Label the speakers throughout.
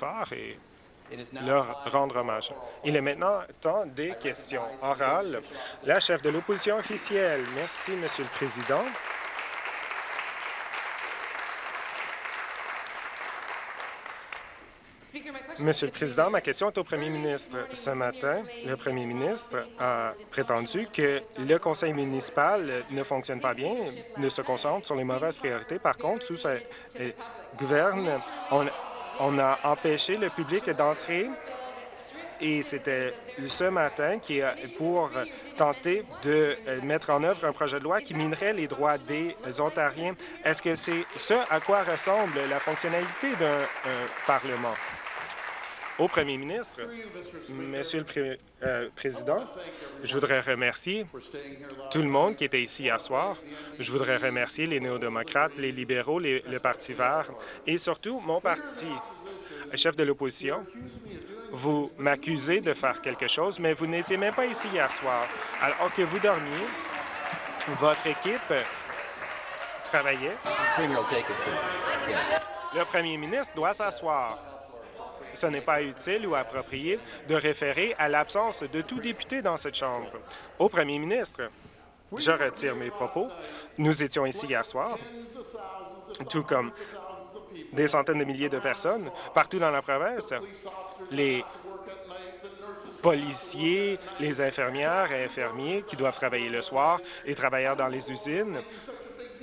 Speaker 1: fort et leur rendre hommage. Il est maintenant temps des questions orales. La chef de l'opposition officielle. Merci, Monsieur le Président. Monsieur le Président, ma question est au premier ministre. Ce matin, le premier ministre a prétendu que le conseil municipal ne fonctionne pas bien, ne se concentre sur les mauvaises priorités. Par contre, sous sa gouverne, on, on a empêché le public d'entrer et c'était ce matin qui a pour tenter de mettre en œuvre un projet de loi qui minerait les droits des Ontariens. Est-ce que c'est ce à quoi ressemble la fonctionnalité d'un Parlement? Au premier ministre, Monsieur le euh, Président, je voudrais remercier tout le monde qui était ici hier soir. Je voudrais remercier les néo-démocrates, les libéraux, le Parti vert et surtout mon parti. Chef de l'opposition, vous m'accusez de faire quelque chose, mais vous n'étiez même pas ici hier soir. Alors que vous dormiez, votre équipe travaillait. Le premier ministre doit s'asseoir ce n'est pas utile ou approprié de référer à l'absence de tout député dans cette Chambre. Au premier ministre, je retire mes propos. Nous étions ici hier soir, tout comme des centaines de milliers de personnes partout dans la province. Les policiers, les infirmières et infirmiers qui doivent travailler le soir, les travailleurs dans les usines.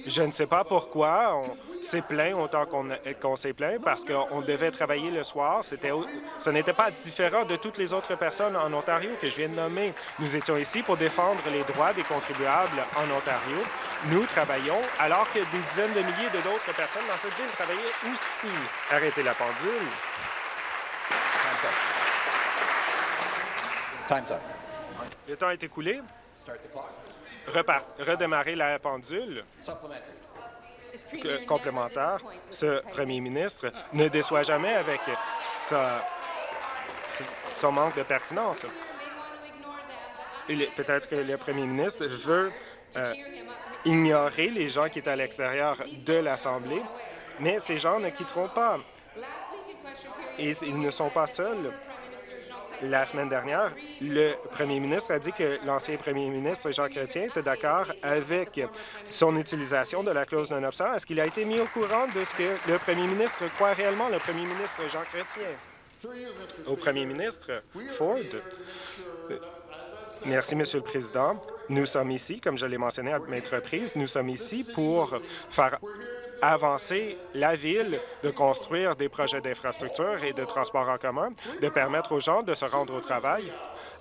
Speaker 1: Je ne sais pas pourquoi on s'est plaint autant qu'on s'est plaint parce qu'on devait travailler le soir. Ce n'était pas différent de toutes les autres personnes en Ontario que je viens de nommer. Nous étions ici pour défendre les droits des contribuables en Ontario. Nous travaillons alors que des dizaines de milliers d'autres personnes dans cette ville travaillaient aussi. Arrêtez la pendule.
Speaker 2: Time's up.
Speaker 1: Le temps est écoulé. Redémarrer la pendule. complémentaire, ce premier ministre ne déçoit jamais avec son manque de pertinence. Peut-être que le premier ministre veut euh, ignorer les gens qui sont à l'extérieur de l'Assemblée, mais ces gens ne quitteront pas. Et ils ne sont pas seuls. La semaine dernière, le premier ministre a dit que l'ancien premier ministre Jean Chrétien était d'accord avec son utilisation de la clause non obstant. Est-ce qu'il a été mis au courant de ce que le premier ministre croit réellement, le premier ministre Jean Chrétien? Au premier ministre Ford, Merci, Monsieur le Président. Nous sommes ici, comme je l'ai mentionné à maintes reprises, nous sommes ici pour faire avancer la ville de construire des projets d'infrastructure et de transport en commun, de permettre aux gens de se rendre au travail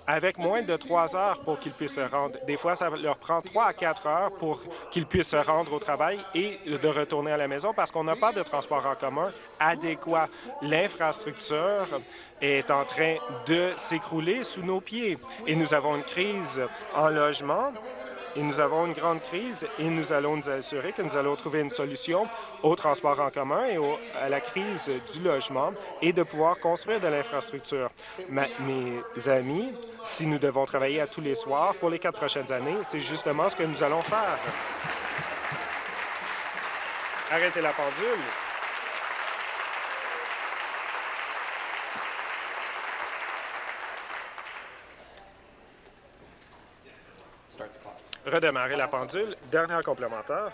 Speaker 1: avec moins de trois heures pour qu'ils puissent se rendre. Des fois, ça leur prend trois à quatre heures pour qu'ils puissent se rendre au travail et de retourner à la maison parce qu'on n'a pas de transport en commun adéquat. L'infrastructure est en train de s'écrouler sous nos pieds et nous avons une crise en logement et nous avons une grande crise et nous allons nous assurer que nous allons trouver une solution au transport en commun et à la crise du logement et de pouvoir construire de l'infrastructure. Mes amis, si nous devons travailler à tous les soirs pour les quatre prochaines années, c'est justement ce que nous allons faire. Arrêtez la pendule. Redémarrer la pendule. Dernière complémentaire.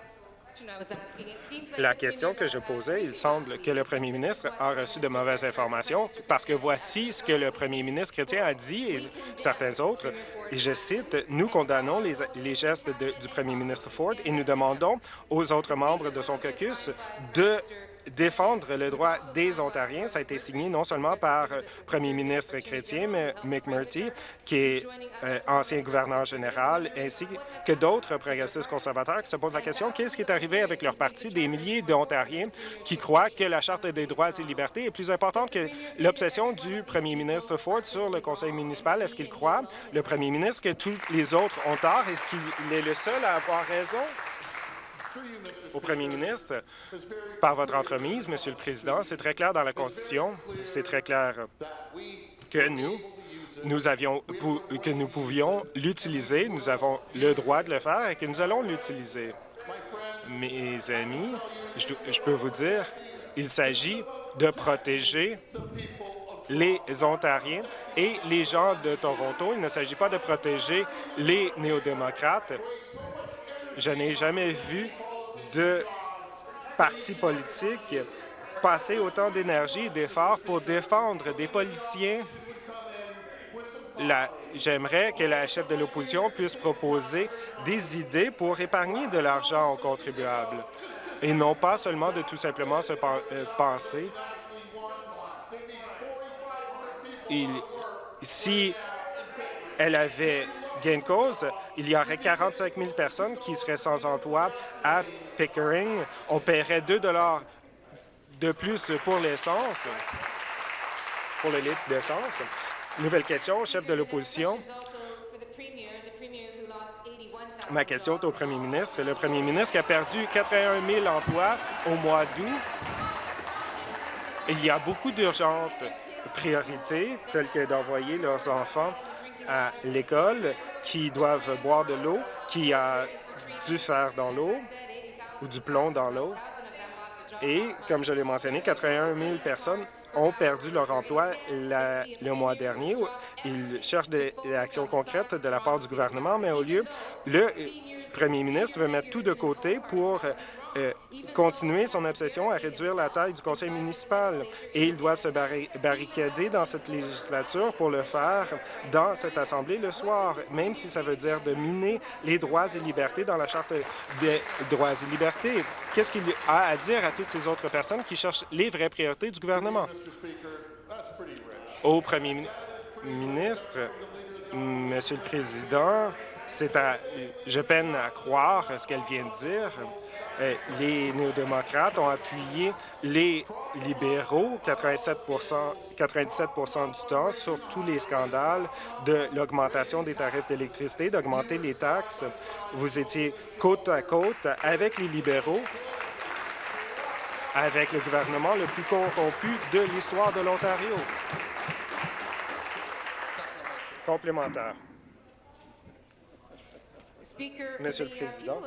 Speaker 1: La question que je posais, il semble que le premier ministre a reçu de mauvaises informations parce que voici ce que le premier ministre chrétien a dit et certains autres. Et je cite, « Nous condamnons les, gestes du premier ministre Ford et nous demandons aux autres membres de son caucus de défendre le droit des Ontariens. Ça a été signé non seulement par le euh, premier ministre chrétien, mais McMurtry, qui est euh, ancien gouverneur général, ainsi que d'autres progressistes conservateurs qui se posent la question qu'est-ce qui est arrivé avec leur parti, des milliers d'Ontariens qui croient que la Charte des droits et libertés est plus importante que l'obsession du premier ministre Ford sur le conseil municipal. Est-ce qu'il croit, le premier ministre, que tous les autres ont tort? Est-ce qu'il est le seul à avoir raison? Au premier ministre, par votre entremise, Monsieur le Président, c'est très clair dans la Constitution, c'est très clair que nous, nous avions, que nous pouvions l'utiliser, nous avons le droit de le faire et que nous allons l'utiliser. Mes amis, je, je peux vous dire Il s'agit de protéger les Ontariens et les gens de Toronto. Il ne s'agit pas de protéger les néo-démocrates. Je n'ai jamais vu de parti politique passer autant d'énergie et d'efforts pour défendre des politiciens. J'aimerais que la chef de l'opposition puisse proposer des idées pour épargner de l'argent aux contribuables et non pas seulement de tout simplement se euh, penser si elle avait gain cause, il y aurait 45 000 personnes qui seraient sans emploi à Pickering. On paierait 2 de plus pour l'essence, pour le litre d'essence. Nouvelle question, chef de l'opposition. Ma question est au premier ministre. Le premier ministre qui a perdu 81 000 emplois au mois d'août. Il y a beaucoup d'urgences priorités, telles que d'envoyer leurs enfants à l'école, qui doivent boire de l'eau, qui a du fer dans l'eau ou du plomb dans l'eau. Et, comme je l'ai mentionné, 81 000 personnes ont perdu leur emploi le mois dernier. Ils cherchent des actions concrètes de la part du gouvernement, mais au lieu, le premier ministre veut mettre tout de côté pour euh, continuer son obsession à réduire la taille du conseil municipal et ils doivent se barricader dans cette législature pour le faire dans cette Assemblée le soir, même si ça veut dire de miner les droits et libertés dans la Charte des droits et libertés. Qu'est-ce qu'il a à dire à toutes ces autres personnes qui cherchent les vraies priorités du gouvernement? Au premier ministre, Monsieur le Président, c'est à, je peine à croire ce qu'elle vient de dire. Euh, les néo-démocrates ont appuyé les libéraux 87 97% du temps sur tous les scandales de l'augmentation des tarifs d'électricité, d'augmenter les taxes. Vous étiez côte à côte avec les libéraux, avec le gouvernement le plus corrompu de l'histoire de l'Ontario. Complémentaire. Monsieur le Président,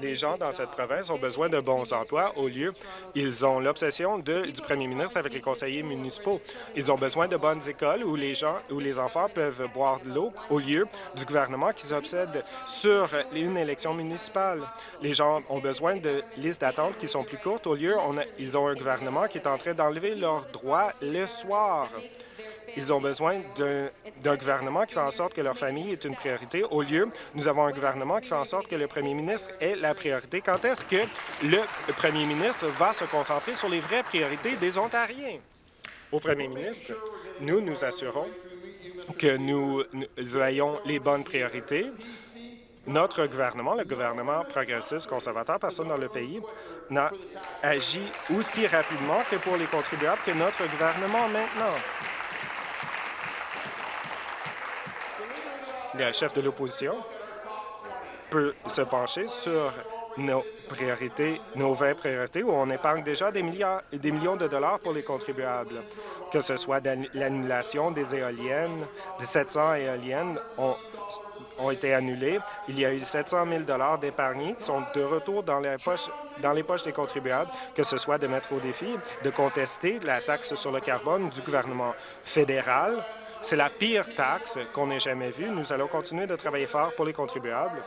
Speaker 1: les gens dans cette province ont besoin de bons emplois. Au lieu, ils ont l'obsession du premier ministre avec les conseillers municipaux. Ils ont besoin de bonnes écoles où les gens, où les enfants peuvent boire de l'eau, au lieu du gouvernement qui s'obsède sur une élection municipale. Les gens ont besoin de listes d'attente qui sont plus courtes. Au lieu, ils ont un gouvernement qui est en train d'enlever leurs droits le soir. Ils ont besoin d'un gouvernement qui fait en sorte que leur famille est une priorité. Au lieu, nous avons un gouvernement qui fait en sorte que le premier ministre est la priorité. Quand est-ce que le premier ministre va se concentrer sur les vraies priorités des Ontariens? Au premier ministre, nous nous assurons que nous, nous ayons les bonnes priorités. Notre gouvernement, le gouvernement progressiste conservateur, personne dans le pays, n'a agi aussi rapidement que pour les contribuables que notre gouvernement maintenant. Le chef de l'opposition peut se pencher sur nos priorités, nos 20 priorités, où on épargne déjà des, milliards, des millions de dollars pour les contribuables, que ce soit l'annulation des éoliennes, des 700 éoliennes ont, ont été annulées. Il y a eu 700 000 dollars d'épargnés qui sont de retour dans les, poches, dans les poches des contribuables, que ce soit de mettre au défi de contester la taxe sur le carbone du gouvernement fédéral c'est la pire taxe qu'on ait jamais vue. Nous allons continuer de travailler fort pour les contribuables.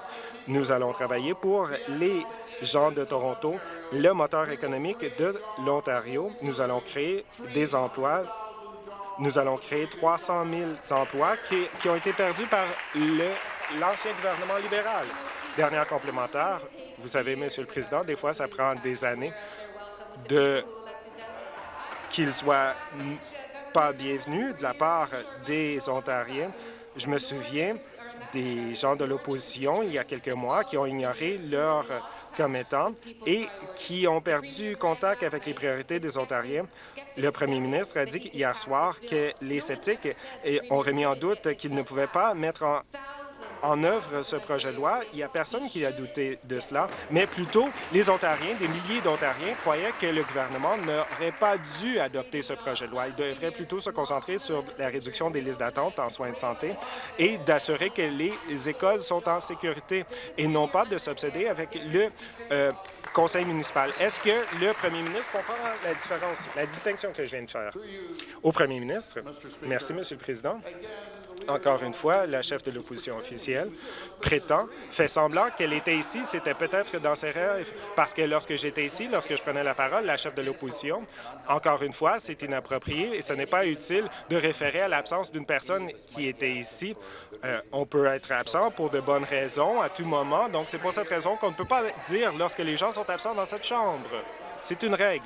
Speaker 1: Nous allons travailler pour les gens de Toronto, le moteur économique de l'Ontario. Nous allons créer des emplois. Nous allons créer 300 000 emplois qui, ont été perdus par l'ancien gouvernement libéral. Dernière complémentaire, vous savez, Monsieur le Président, des fois, ça prend des années de qu'il soit pas bienvenue de la part des Ontariens. Je me souviens des gens de l'opposition il y a quelques mois qui ont ignoré leur commettants et qui ont perdu contact avec les priorités des Ontariens. Le premier ministre a dit hier soir que les sceptiques ont remis en doute qu'ils ne pouvaient pas mettre en en œuvre ce projet de loi. Il n'y a personne qui a douté de cela, mais plutôt les Ontariens, des milliers d'Ontariens, croyaient que le gouvernement n'aurait pas dû adopter ce projet de loi. Il devrait plutôt se concentrer sur la réduction des listes d'attente en soins de santé et d'assurer que les écoles sont en sécurité et non pas de s'obséder avec le euh, conseil municipal. Est-ce que le premier ministre comprend la différence, la distinction que je viens de faire? Au premier ministre? Merci, Monsieur le Président. Encore une fois, la chef de l'opposition officielle prétend, fait semblant qu'elle était ici, c'était peut-être dans ses rêves, parce que lorsque j'étais ici, lorsque je prenais la parole, la chef de l'opposition, encore une fois, c'est inapproprié et ce n'est pas utile de référer à l'absence d'une personne qui était ici. Euh, on peut être absent pour de bonnes raisons à tout moment, donc c'est pour cette raison qu'on ne peut pas dire lorsque les gens sont absents dans cette chambre. C'est une règle.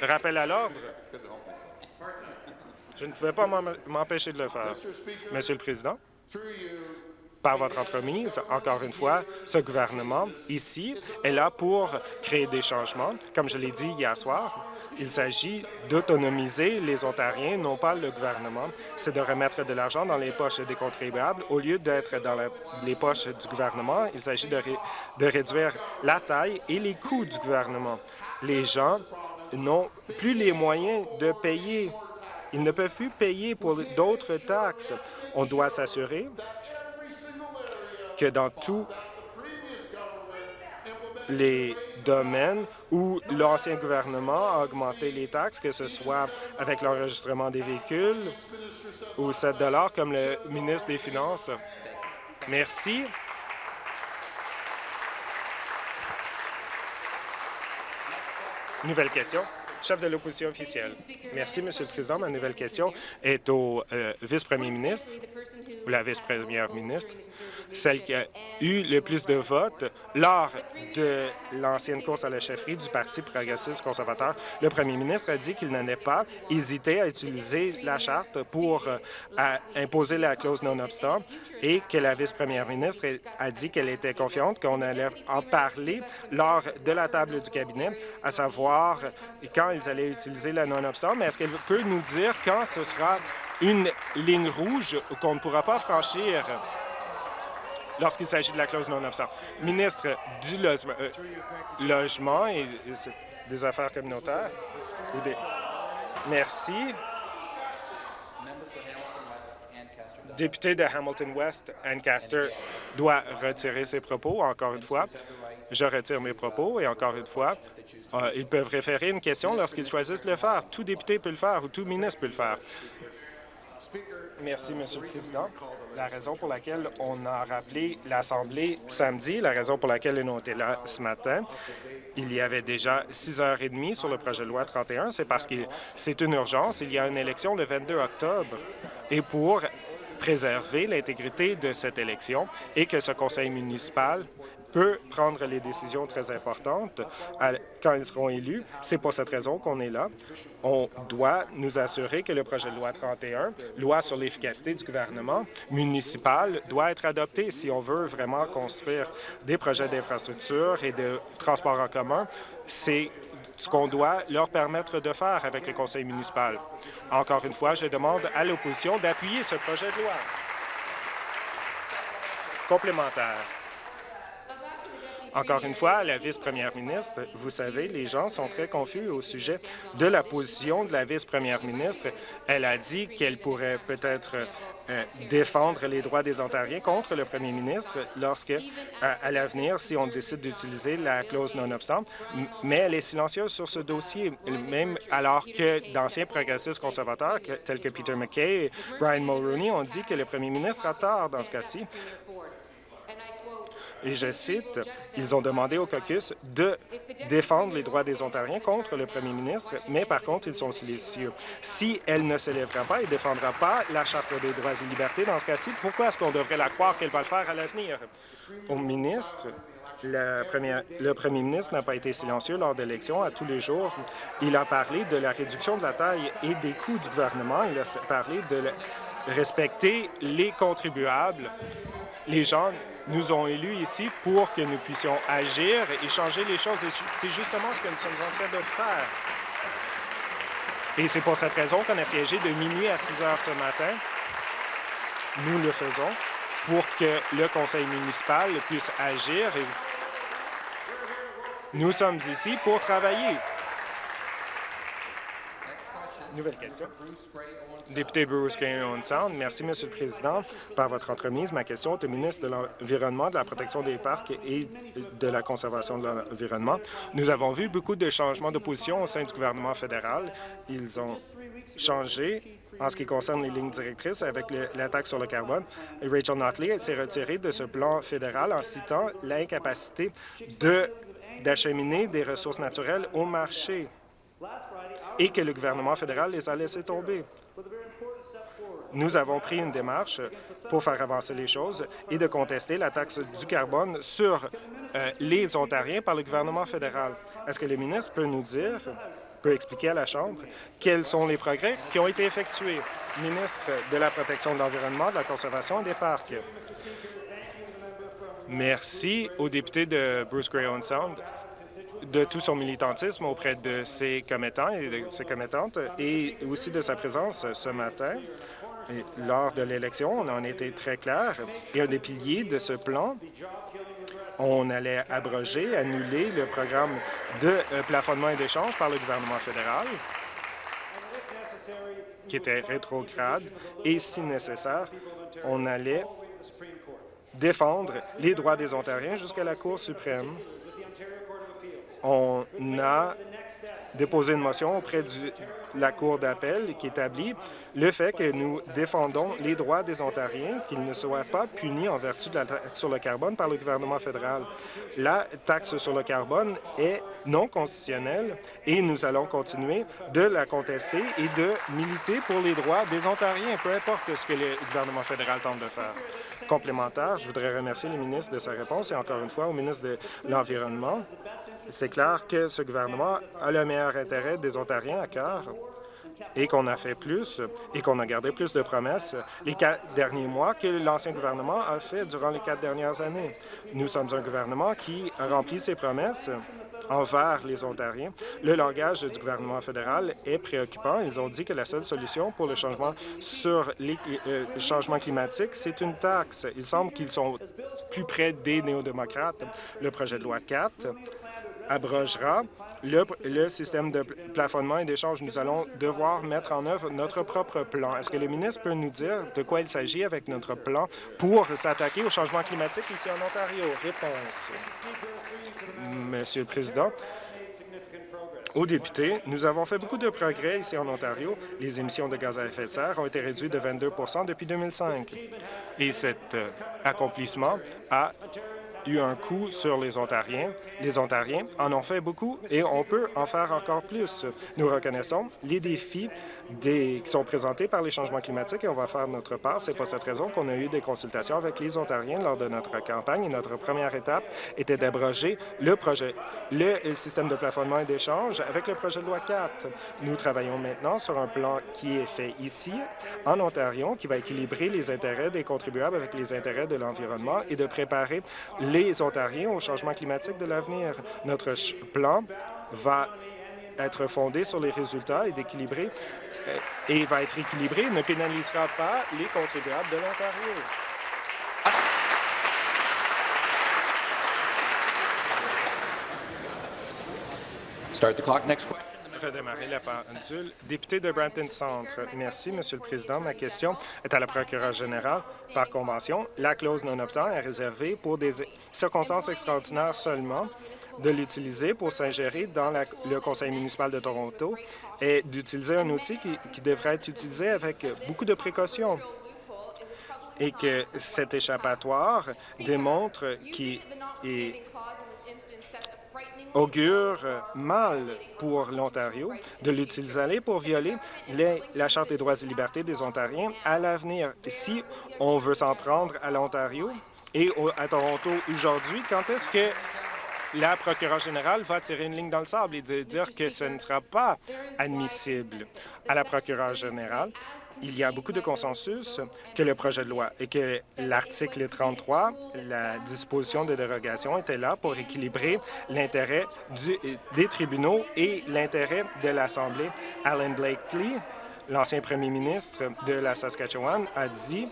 Speaker 1: Rappel à l'ordre. Je ne pouvais pas m'empêcher de le faire. Monsieur le Président, par votre entremise, encore une fois, ce gouvernement, ici, est là pour créer des changements. Comme je l'ai dit hier soir, il s'agit d'autonomiser les Ontariens, non pas le gouvernement. C'est de remettre de l'argent dans les poches des contribuables au lieu d'être dans les poches du gouvernement. Il s'agit de, de réduire la taille et les coûts du gouvernement. Les gens n'ont plus les moyens de payer. Ils ne peuvent plus payer pour d'autres taxes. On doit s'assurer que dans tous les domaines où l'ancien gouvernement a augmenté les taxes, que ce soit avec l'enregistrement des véhicules ou 7 comme le ministre des Finances. Merci. Nouvelle question. Chef de l'opposition officielle. Merci, Monsieur le Président. Ma nouvelle question est au euh, vice-premier ministre ou la vice-première ministre, celle qui a eu le plus de votes lors de l'ancienne course à la chefferie du Parti progressiste conservateur. Le premier ministre a dit qu'il n'allait pas hésiter à utiliser la charte pour euh, imposer la clause non-obstant et que la vice-première ministre a dit qu'elle était confiante qu'on allait en parler lors de la table du cabinet, à savoir quand ils allaient utiliser la non-obstant, mais est-ce qu'elle peut nous dire quand ce sera une ligne rouge qu'on ne pourra pas franchir lorsqu'il s'agit de la clause non-obstant? Ministre du euh, logement, et, des Affaires communautaires. Merci. Député de Hamilton West, Ancaster, doit retirer ses propos, encore une fois. Je retire mes propos et encore une fois, euh, ils peuvent référer une question lorsqu'ils choisissent de le faire. Tout député peut le faire ou tout ministre peut le faire. Merci, Monsieur le Président. La raison pour laquelle on a rappelé l'Assemblée samedi, la raison pour laquelle ils ont été là ce matin, il y avait déjà 6h30 sur le projet de loi 31, c'est parce que c'est une urgence. Il y a une élection le 22 octobre. Et pour préserver l'intégrité de cette élection et que ce conseil municipal peut prendre les décisions très importantes quand ils seront élus. C'est pour cette raison qu'on est là. On doit nous assurer que le projet de loi 31, loi sur l'efficacité du gouvernement municipal, doit être adopté si on veut vraiment construire des projets d'infrastructure et de transport en commun. C'est ce qu'on doit leur permettre de faire avec le conseil municipal. Encore une fois, je demande à l'opposition d'appuyer ce projet de loi. Complémentaire. Encore une fois, la vice-première ministre, vous savez, les gens sont très confus au sujet de la position de la vice-première ministre. Elle a dit qu'elle pourrait peut-être euh, défendre les droits des Ontariens contre le premier ministre lorsque, euh, à l'avenir, si on décide d'utiliser la clause non-obstant, mais elle est silencieuse sur ce dossier, même alors que d'anciens progressistes conservateurs tels que Peter McKay et Brian Mulroney ont dit que le premier ministre a tort dans ce cas-ci. Et je cite, ils ont demandé au caucus de défendre les droits des Ontariens contre le premier ministre, mais par contre, ils sont silencieux. Si elle ne se lèvera pas et ne défendra pas la Charte des droits et libertés dans ce cas-ci, pourquoi est-ce qu'on devrait la croire qu'elle va le faire à l'avenir? Au ministre, le premier, ministre n'a pas été silencieux lors de l'élection. À tous les jours, il a parlé de la réduction de la taille et des coûts du gouvernement. Il a parlé de respecter les contribuables. Les gens nous ont élus ici pour que nous puissions agir et changer les choses. C'est justement ce que nous sommes en train de faire. Et c'est pour cette raison qu'on a siégé de minuit à 6 heures ce matin. Nous le faisons pour que le conseil municipal puisse agir. Nous sommes ici pour travailler. Nouvelle question. Député Bruce Gray Sound. Merci, Monsieur le Président. Par votre entremise, ma question est au ministre de l'Environnement, de la protection des parcs et de la conservation de l'environnement. Nous avons vu beaucoup de changements de position au sein du gouvernement fédéral. Ils ont changé en ce qui concerne les lignes directrices avec la taxe sur le carbone. Rachel Notley s'est retirée de ce plan fédéral en citant l'incapacité d'acheminer des ressources naturelles au marché et que le gouvernement fédéral les a laissés tomber. Nous avons pris une démarche pour faire avancer les choses et de contester la taxe du carbone sur euh, les Ontariens par le gouvernement fédéral. Est-ce que le ministre peut nous dire, peut expliquer à la Chambre quels sont les progrès qui ont été effectués? Ministre de la Protection de l'Environnement, de la Conservation et des Parcs. Merci au député de Bruce Gray Sound de tout son militantisme auprès de ses commettants et de ses commettantes et aussi de sa présence ce matin. lors de l'élection, on en était très clair. Et un des piliers de ce plan, on allait abroger, annuler le programme de euh, plafonnement et d'échange par le gouvernement fédéral, qui était rétrograde, et si nécessaire, on allait défendre les droits des Ontariens jusqu'à la Cour suprême on a déposé une motion auprès de la Cour d'appel qui établit le fait que nous défendons les droits des Ontariens, qu'ils ne soient pas punis en vertu de la taxe sur le carbone par le gouvernement fédéral. La taxe sur le carbone est non constitutionnelle et nous allons continuer de la contester et de militer pour les droits des Ontariens, peu importe ce que le gouvernement fédéral tente de faire. Complémentaire, je voudrais remercier le ministre de sa réponse et encore une fois au ministre de l'Environnement c'est clair que ce gouvernement a le meilleur intérêt des Ontariens à cœur et qu'on a fait plus et qu'on a gardé plus de promesses les quatre derniers mois que l'ancien gouvernement a fait durant les quatre dernières années. Nous sommes un gouvernement qui a rempli ses promesses envers les Ontariens. Le langage du gouvernement fédéral est préoccupant. Ils ont dit que la seule solution pour le changement sur les euh, changements climatiques, c'est une taxe. Il semble qu'ils sont plus près des néo-démocrates. Le projet de loi 4 abrogera le, système de plafonnement et d'échange. Nous allons devoir mettre en œuvre notre propre plan. Est-ce que le ministre peut nous dire de quoi il s'agit avec notre plan pour s'attaquer au changement climatique ici en Ontario? Réponse. Monsieur le Président, aux députés, nous avons fait beaucoup de progrès ici en Ontario. Les émissions de gaz à effet de serre ont été réduites de 22% depuis 2005. Et cet euh, accomplissement a eu un coût sur les Ontariens. Les Ontariens en ont fait beaucoup et on peut en faire encore plus. Nous reconnaissons les défis des, qui sont présentés par les changements climatiques et on va faire notre part. C'est pour cette raison qu'on a eu des consultations avec les Ontariens lors de notre campagne et notre première étape était d'abroger le projet, le système de plafonnement et d'échange avec le projet de loi 4. Nous travaillons maintenant sur un plan qui est fait ici, en Ontario, qui va équilibrer les intérêts des contribuables avec les intérêts de l'environnement et de préparer les Ontariens au changement climatique de l'avenir. Notre plan va être fondé sur les résultats et d'équilibrer euh, et va être équilibré ne pénalisera pas les contribuables de l'Ontario.
Speaker 2: Start the clock. Next question.
Speaker 1: Redémarrer la pendule. Député de Brampton Centre. Merci, Monsieur le Président. Ma question est à la procureure générale. Par convention, la clause non-obstant est réservée pour des circonstances extraordinaires seulement de l'utiliser pour s'ingérer dans le Conseil municipal de Toronto et d'utiliser un outil qui, devrait être utilisé avec beaucoup de précautions et que cet échappatoire démontre qu'il augure mal pour l'Ontario de l'utiliser pour violer la Charte des droits et libertés des Ontariens à l'avenir. Si on veut s'en prendre à l'Ontario et à Toronto aujourd'hui, quand est-ce que la procureure générale va tirer une ligne dans le sable et dire que ce ne sera pas admissible à la procureure générale. il y a beaucoup de consensus que le projet de loi et que l'article 33, la disposition de dérogation, était là pour équilibrer l'intérêt des tribunaux et l'intérêt de l'Assemblée. Alan Blakely, l'ancien premier ministre de la Saskatchewan, a dit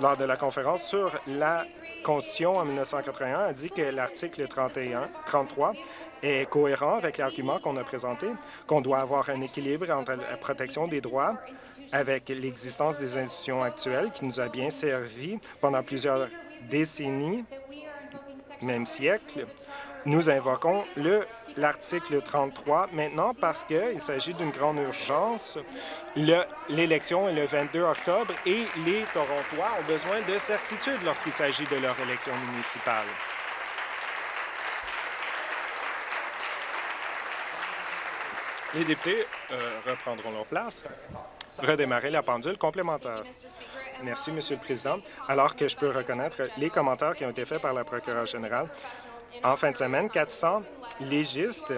Speaker 1: lors de la conférence sur la Constitution en 1981, a dit que l'article 31, 33 est cohérent avec l'argument qu'on a présenté, qu'on doit avoir un équilibre entre la protection des droits avec l'existence des institutions actuelles qui nous a bien servi pendant plusieurs décennies, même siècles. Nous invoquons l'article 33 maintenant parce qu'il s'agit d'une grande urgence. L'élection est le 22 octobre et les Torontois ont besoin de certitude lorsqu'il s'agit de leur élection municipale. Les députés euh, reprendront leur place. Redémarrer la pendule complémentaire. Merci, Monsieur le Président. Alors que je peux reconnaître les commentaires qui ont été faits par la procureure générale, en fin de semaine, 400 légistes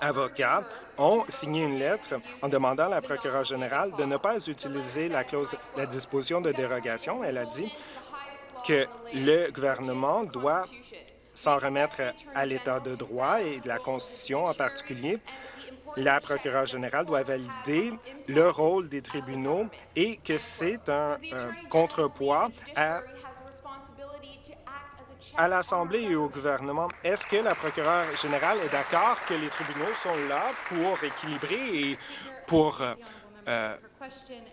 Speaker 1: avocats ont signé une lettre en demandant à la procureure générale de ne pas utiliser la clause, la disposition de dérogation. Elle a dit que le gouvernement doit s'en remettre à l'état de droit et de la Constitution en particulier la procureure générale doit valider le rôle des tribunaux et que c'est un, contrepoids à, à l'Assemblée et au gouvernement. Est-ce que la procureure générale est d'accord que les tribunaux sont là pour équilibrer et pour euh, euh,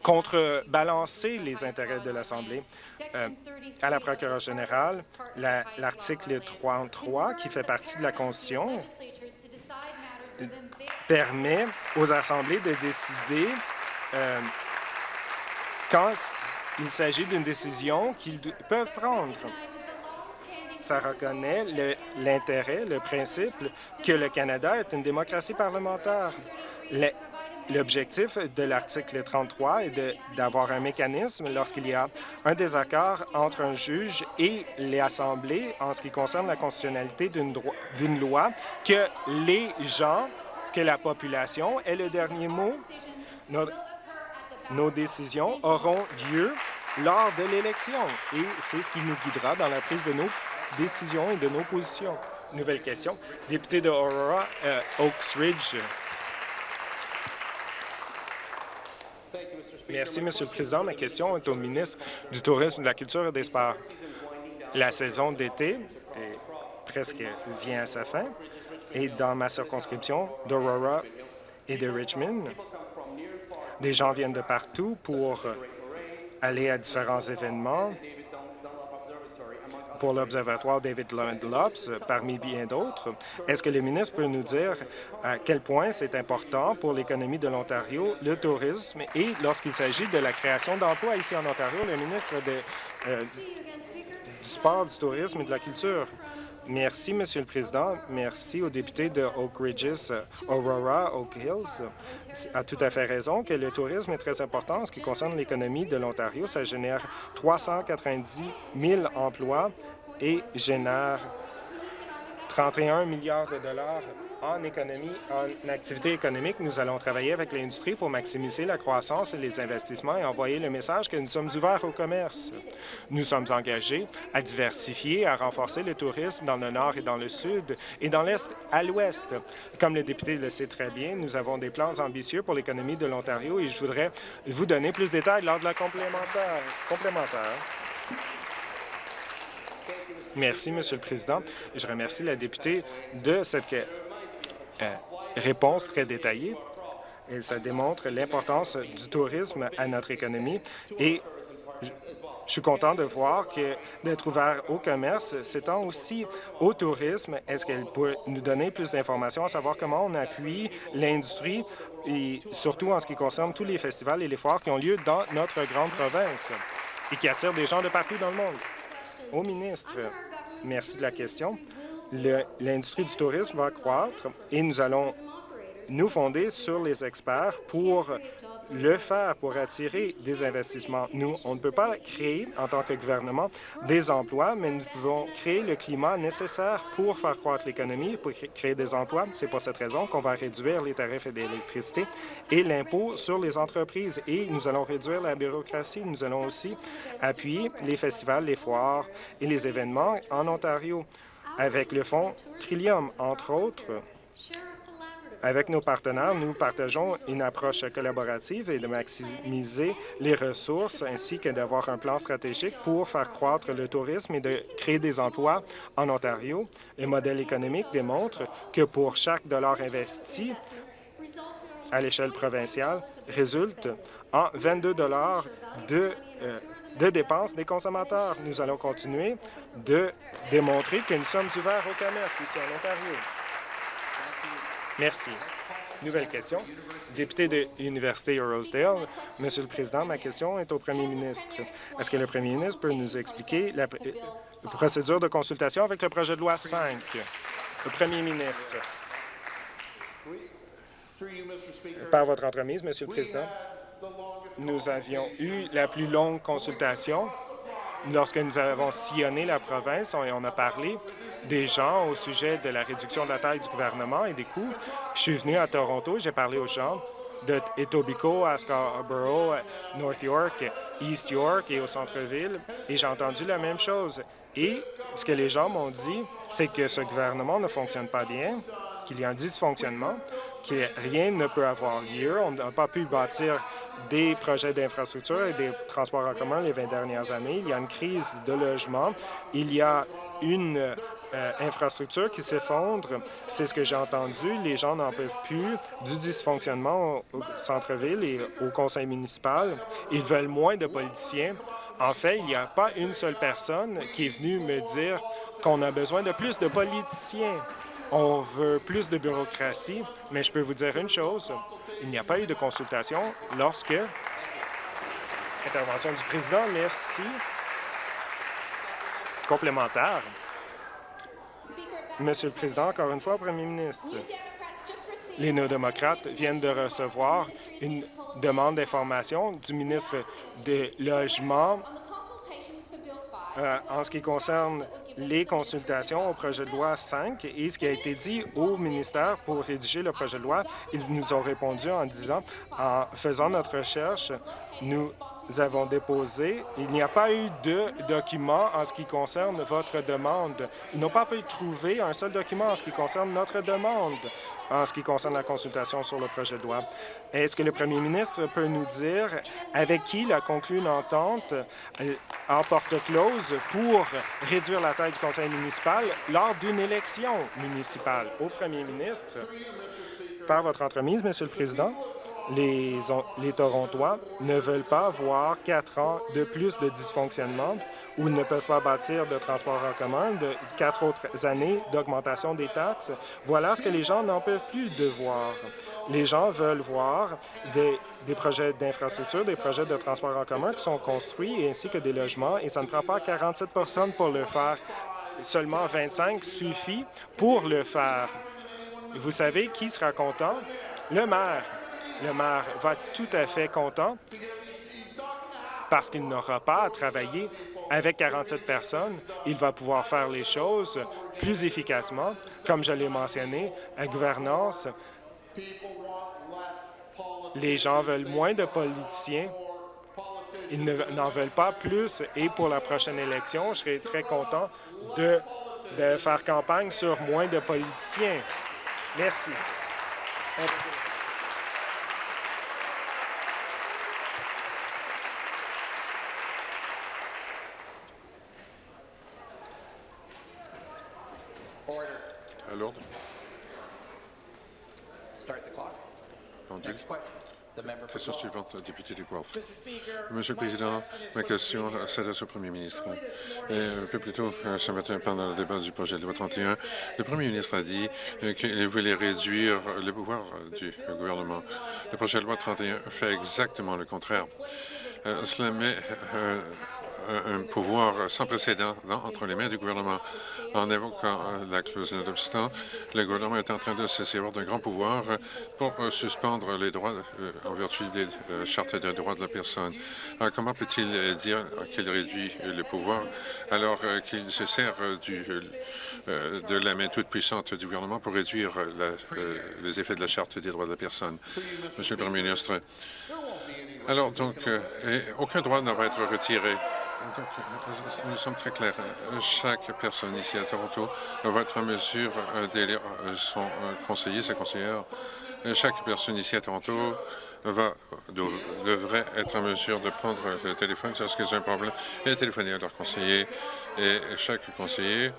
Speaker 1: contrebalancer les intérêts de l'Assemblée? Euh, à la procureure générale, l'article 33, qui fait partie de la Constitution, permet aux assemblées de décider quand il s'agit d'une décision qu'ils peuvent prendre. Ça reconnaît l'intérêt, le, principe que le Canada est une démocratie parlementaire. L'objectif de l'article 33 est d'avoir un mécanisme lorsqu'il y a un désaccord entre un juge et les assemblées en ce qui concerne la constitutionnalité d'une loi, que les gens que la population est le dernier mot. Nos, décisions auront lieu lors de l'élection et c'est ce qui nous guidera dans la prise de nos décisions et de nos positions. Nouvelle question. Député de Aurora, euh, Oaks Ridge. Merci, Monsieur le Président. Ma question est au ministre du Tourisme, de la Culture et des Sports. La saison d'été presque vient à sa fin et dans ma circonscription d'Aurora et de Richmond, des gens viennent de partout pour aller à différents événements pour l'Observatoire David Lops, parmi bien d'autres. Est-ce que le ministre peut nous dire à quel point c'est important pour l'économie de l'Ontario, le tourisme, et lorsqu'il s'agit de la création d'emplois ici en Ontario, le ministre euh, du Sport, du Tourisme et de la Culture? Merci, Monsieur le Président. Merci aux députés de Oak Ridges, Aurora, Oak Hills. a tout à fait raison que le tourisme est très important en ce qui concerne l'économie de l'Ontario. Ça génère 390 000 emplois et génère 31 milliards de dollars en économie, en activité économique, nous allons travailler avec l'industrie pour maximiser la croissance et les investissements et envoyer le message que nous sommes ouverts au commerce. Nous sommes engagés à diversifier, à renforcer le tourisme dans le nord et dans le sud et dans l'est à l'ouest. Comme le député le sait très bien, nous avons des plans ambitieux pour l'économie de l'Ontario et je voudrais vous donner plus de détails lors de la complémentaire. complémentaire. Merci, Monsieur le Président. Je remercie la députée de cette euh, réponse très détaillée et ça démontre l'importance du tourisme à notre économie et je suis content de voir que d'être ouvert au commerce s'étend aussi au tourisme. Est-ce qu'elle peut nous donner plus d'informations à savoir comment on appuie l'industrie et surtout en ce qui concerne tous les festivals et les foires qui ont lieu dans notre grande province et qui attirent des gens de partout dans le monde? Au ministre, merci de la question l'industrie du tourisme va croître et nous allons nous fonder sur les experts pour le faire, pour attirer des investissements. Nous, on ne peut pas créer, en tant que gouvernement, des emplois, mais nous pouvons créer le climat nécessaire pour faire croître l'économie, pour créer des emplois. C'est pour cette raison qu'on va réduire les tarifs d'électricité et l'impôt sur les entreprises. Et nous allons réduire la bureaucratie. Nous allons aussi appuyer les festivals, les foires et les événements en Ontario avec le fonds Trillium, entre autres. Avec nos partenaires, nous partageons une approche collaborative et de maximiser les ressources ainsi que d'avoir un plan stratégique pour faire croître le tourisme et de créer des emplois en Ontario. Les modèles économiques démontrent que pour chaque dollar investi à l'échelle provinciale résulte en 22 dollars de, euh, de dépenses des consommateurs. Nous allons continuer de démontrer que nous sommes ouverts au commerce ici en Ontario. Merci. Nouvelle question. Député de l'Université Rosedale, Monsieur le Président, ma question est au premier ministre. Est-ce que le premier ministre peut nous expliquer la, procédure de consultation avec le projet de loi 5? Le premier ministre. Par votre entremise, Monsieur le Président, nous avions eu la plus longue consultation lorsque nous avons sillonné la province, on, on a parlé des gens au sujet de la réduction de la taille du gouvernement et des coûts. Je suis venu à Toronto, j'ai parlé aux gens de Etobicoke à Scarborough, North York, East York et au centre-ville, et j'ai entendu la même chose. Et ce que les gens m'ont dit, c'est que ce gouvernement ne fonctionne pas bien, qu'il y a un dysfonctionnement, que rien ne peut avoir lieu. On n'a pas pu bâtir des projets d'infrastructure et des transports en commun les 20 dernières années. Il y a une crise de logement. Il y a une euh, infrastructure qui s'effondre. C'est ce que j'ai entendu. Les gens n'en peuvent plus du dysfonctionnement au centre-ville et au conseil municipal. Ils veulent moins de politiciens. En fait, il n'y a pas une seule personne qui est venue me dire qu'on a besoin de plus de politiciens. On veut plus de bureaucratie, mais je peux vous dire une chose, il n'y a pas eu de consultation lorsque... Intervention du président, merci. Complémentaire. Monsieur le Président, encore une fois, Premier ministre, les néo-démocrates viennent de recevoir une demande d'information du ministre des Logements euh, en ce qui concerne les consultations au projet de loi 5 et ce qui a été dit au ministère pour rédiger le projet de loi. Ils nous ont répondu en disant, en faisant notre recherche, nous avons déposé. Il n'y a pas eu de document en ce qui concerne votre demande. Ils n'ont pas pu trouver un seul document en ce qui concerne notre demande, en ce qui concerne la consultation sur le projet de loi. Est-ce que le premier ministre peut nous dire avec qui il a conclu une entente euh, en porte close pour réduire la taille du conseil municipal lors d'une élection municipale? Au premier ministre, par votre entremise, Monsieur le Président les, les Torontois ne veulent pas voir quatre ans de plus de dysfonctionnement ou ne peuvent pas bâtir de transport en commun, quatre autres années d'augmentation des taxes. Voilà ce que les gens n'en peuvent plus de voir. Les gens veulent voir des, des projets d'infrastructure, des projets de transport en commun qui sont construits, ainsi que des logements, et ça ne prend pas 47 pour le faire. Seulement 25 suffit pour le faire. Vous savez qui sera content? Le maire. Le maire va tout à fait content parce qu'il n'aura pas à travailler avec 47 personnes. Il va pouvoir faire les choses plus efficacement. Comme je l'ai mentionné, à gouvernance, les gens veulent moins de politiciens. Ils n'en veulent pas plus. Et pour la prochaine élection, je serai très content de faire campagne sur moins de politiciens. Merci.
Speaker 3: À l'ordre. Monsieur le Président, ma question s'adresse au Premier ministre. un peu plus tôt ce matin, pendant le débat du projet de loi 31, le Premier ministre a dit qu'il voulait réduire le pouvoir du gouvernement. Le projet de loi 31 fait exactement le contraire. cela met un pouvoir sans précédent entre les mains du gouvernement. En évoquant la clause d'obstant, le gouvernement est en train de se servir d'un grand pouvoir pour suspendre les droits en vertu des chartes des droits de la personne. comment peut-il dire qu'il réduit le pouvoir alors qu'il se sert de la main toute puissante du gouvernement pour réduire les effets de la charte des droits de la personne? Monsieur le Premier ministre, alors, donc, euh, aucun droit ne va être retiré. Donc, euh, nous sommes très clairs. Chaque personne ici à Toronto va être en mesure euh, d'élire son conseiller, sa conseillère. Chaque personne ici à Toronto va, devrait être en mesure de prendre le téléphone lorsqu'ils ont un problème et téléphoner à leur conseiller. Et chaque conseiller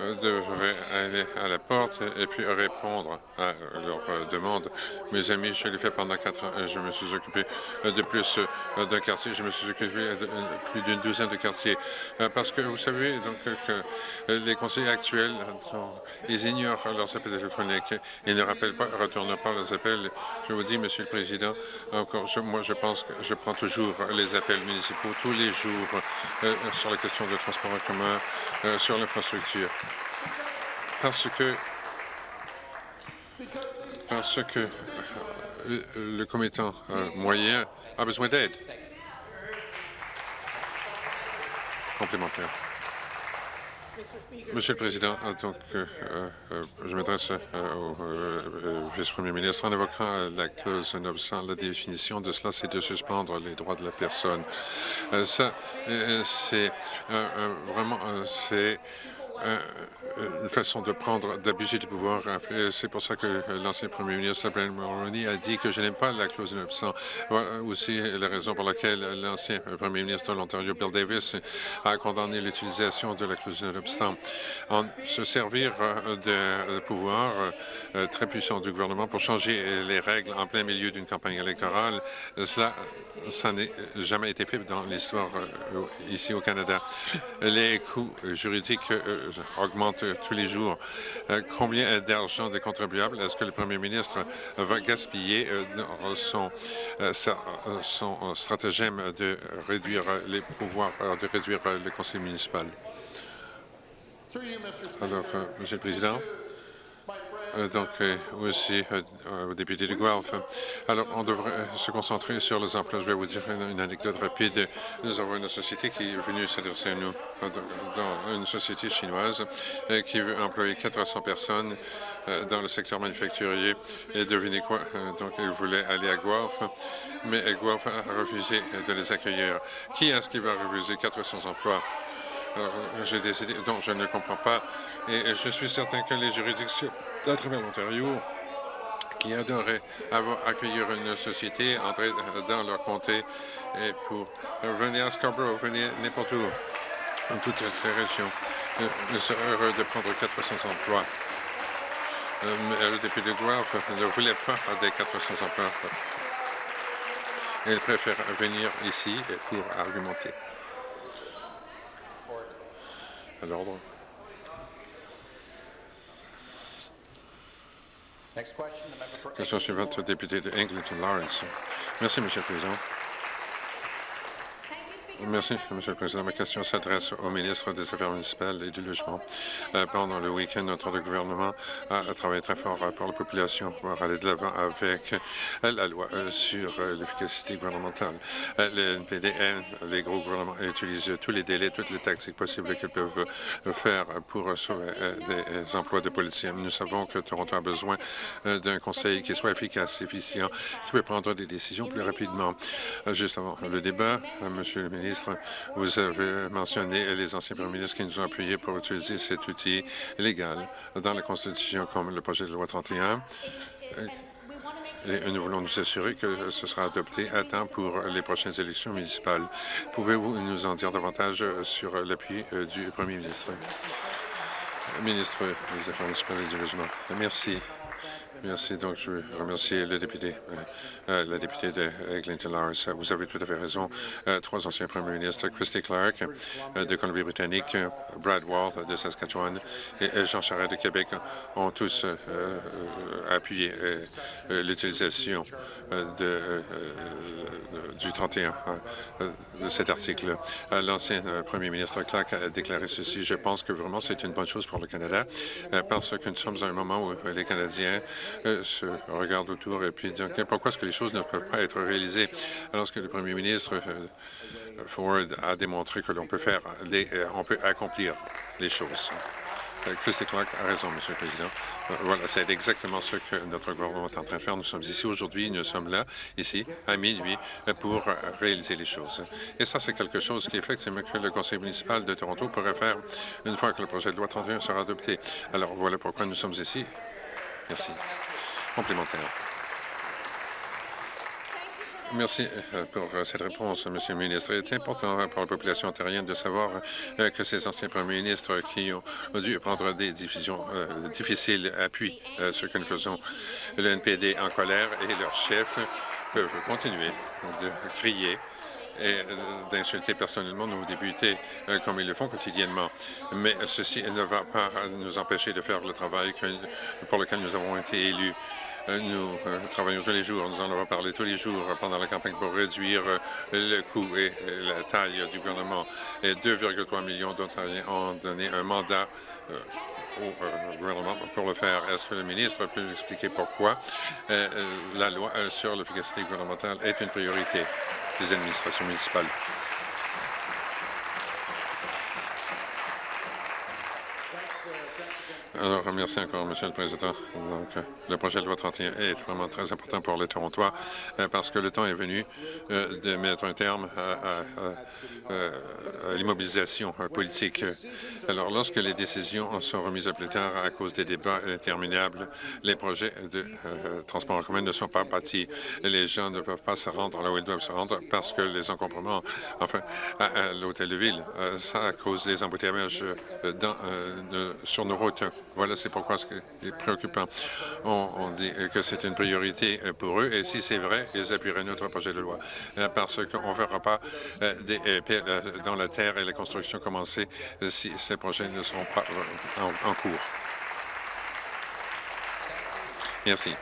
Speaker 3: euh, devraient aller à la porte et puis répondre à leurs euh, demandes. Mes amis, je l'ai fait pendant quatre ans. Je me suis occupé de plus euh, d'un quartier. Je me suis occupé de plus d'une douzaine de quartiers. Parce que vous savez donc que les conseillers actuels, ils ignorent leurs appels téléphoniques. Ils ne rappellent pas, retournent pas leurs appels. Je vous dis, Monsieur le Président, encore, moi, je pense que je prends toujours les appels municipaux tous les jours sur la question de transport en commun, sur l'infrastructure parce que parce que euh, le commettant euh, moyen a besoin d'aide complémentaire. Monsieur le Président, donc, euh, je m'adresse au vice-premier ministre en évoquant la clause nonobstant. La définition de cela, c'est de suspendre les droits de la personne. ça, c'est vraiment, c'est euh, une façon de prendre, d'abuser du pouvoir. C'est pour ça que l'ancien premier ministre, Brian Mulroney, a dit que je n'aime pas la clause de Voilà aussi la raison pour laquelle l'ancien premier ministre de l'Ontario, Bill Davis, a condamné l'utilisation de la clause de En se servir de pouvoir euh, très puissant du gouvernement pour changer les règles en plein milieu d'une campagne électorale, cela, ça n'a jamais été fait dans l'histoire euh, ici au Canada. Les coûts juridiques augmente tous les jours. Euh, combien d'argent des contribuables est-ce que le premier ministre va gaspiller euh, dans son, euh, stratagème de réduire les pouvoirs, de réduire le conseil municipal? Alors, Monsieur le Président, donc euh, aussi euh, au député de Guelph. Alors, on devrait se concentrer sur les emplois. Je vais vous dire une, anecdote rapide. Nous avons une société qui est venue s'adresser à nous, une société chinoise qui veut employer 400 personnes dans le secteur manufacturier. Et devinez quoi? Donc, ils voulaient aller à Guelph, mais Guelph a refusé de les accueillir. Qui est-ce qui va refuser 400 emplois? Alors, j'ai décidé, donc je ne comprends pas, et je suis certain que les juridictions à travers l'Ontario qui adoraient avoir, accueillir une société, entrer dans leur comté et pour venir à Scarborough, venir n'importe où, dans toutes ces régions. Ils seraient heureux de prendre 400 emplois. Euh, le député de Guelph ne voulait pas des 400 emplois. Il préfère venir ici pour argumenter. À l'ordre. Question suivante, député de Eglinton Lawrence. Merci, Monsieur le Président. Merci, Monsieur le Président. Ma question s'adresse au ministre des Affaires municipales et du Logement. Euh, pendant le week-end, notre gouvernement a, travaillé très fort pour la population pour aller de l'avant avec euh, la loi euh, sur l'efficacité gouvernementale. le NPD les gros gouvernements utilisent tous les délais, toutes les tactiques possibles qu'ils peuvent faire pour sauver des emplois de policiers. Nous savons que Toronto a besoin d'un conseil qui soit efficace, efficient, qui peut prendre des décisions plus rapidement. Juste avant le débat, Monsieur le ministre, vous avez mentionné les anciens premiers ministres qui nous ont appuyés pour utiliser cet outil légal dans la Constitution comme le projet de loi 31. Et nous voulons nous assurer que ce sera adopté à temps pour les prochaines élections municipales. Pouvez-vous nous en dire davantage sur l'appui euh, du premier ministre? Ministre des Affaires municipales et du Logement. Merci. Merci. Donc, je veux remercier le député, euh, la députée de Eglinton Lars. Vous avez tout à fait raison. trois anciens premiers ministres, Christy Clark de Colombie-Britannique, Brad Wall de Saskatchewan et Jean Charest de Québec ont tous appuyé l'utilisation du 31 de cet article. L'ancien premier ministre Clark a déclaré ceci. Je pense que vraiment c'est une bonne chose pour le Canada parce que nous sommes à un moment où les Canadiens euh, se regardent autour et puis disent pourquoi est-ce que les choses ne peuvent pas être réalisées? Alors que le premier ministre euh, Ford a démontré que l'on peut faire, euh, on peut accomplir les choses. Christy Clark a raison, Monsieur le Président. Voilà, c'est exactement ce que notre gouvernement est en train de faire. Nous sommes ici aujourd'hui, nous sommes là, ici, à minuit, pour réaliser les choses. Et ça, c'est quelque chose qui, effectivement, que le Conseil municipal de Toronto pourrait faire une fois que le projet de loi 31 sera adopté. Alors, voilà pourquoi nous sommes ici. Merci. Complémentaire. Merci euh, pour euh, cette réponse, Monsieur le ministre. Il est important pour la population ontarienne de savoir euh, que ces anciens premiers ministres qui ont dû prendre des décisions difficiles appuient ce que nous faisons. Le NPD en colère et leurs chefs peuvent continuer de crier et d'insulter personnellement nos députés comme ils le font quotidiennement. Mais ceci ne va pas nous empêcher de faire le travail pour lequel nous avons été élus. Euh, nous euh, travaillons tous les jours, nous en avons parlé tous les jours pendant la campagne pour réduire euh, le coût et la taille du gouvernement. Et 2,3 millions d'Ontariens ont donné un mandat au gouvernement pour le faire. Est-ce que le ministre peut nous expliquer pourquoi? La loi sur l'efficacité gouvernementale est une priorité des administrations municipales? Alors, merci encore, Monsieur le Président. Donc, euh, le projet de loi 31 est vraiment très important pour les Torontois euh, parce que le temps est venu euh, de mettre un terme à, l'immobilisation politique. Alors, lorsque les décisions sont remises à plus tard à cause des débats interminables, les projets de transport en commun ne sont pas bâtis. Les gens ne peuvent pas se rendre là où ils doivent se rendre parce que les encombrements, enfin, à, l'hôtel de ville, ça cause des embouteillages dans, sur nos routes. Voilà, c'est pourquoi c'est préoccupant. On, dit que c'est une priorité euh, pour eux, et si c'est vrai, ils appuieraient notre projet de loi, euh, parce qu'on ne verra pas euh, des dans la terre et la construction commencer si ces projets ne seront pas en cours. Merci.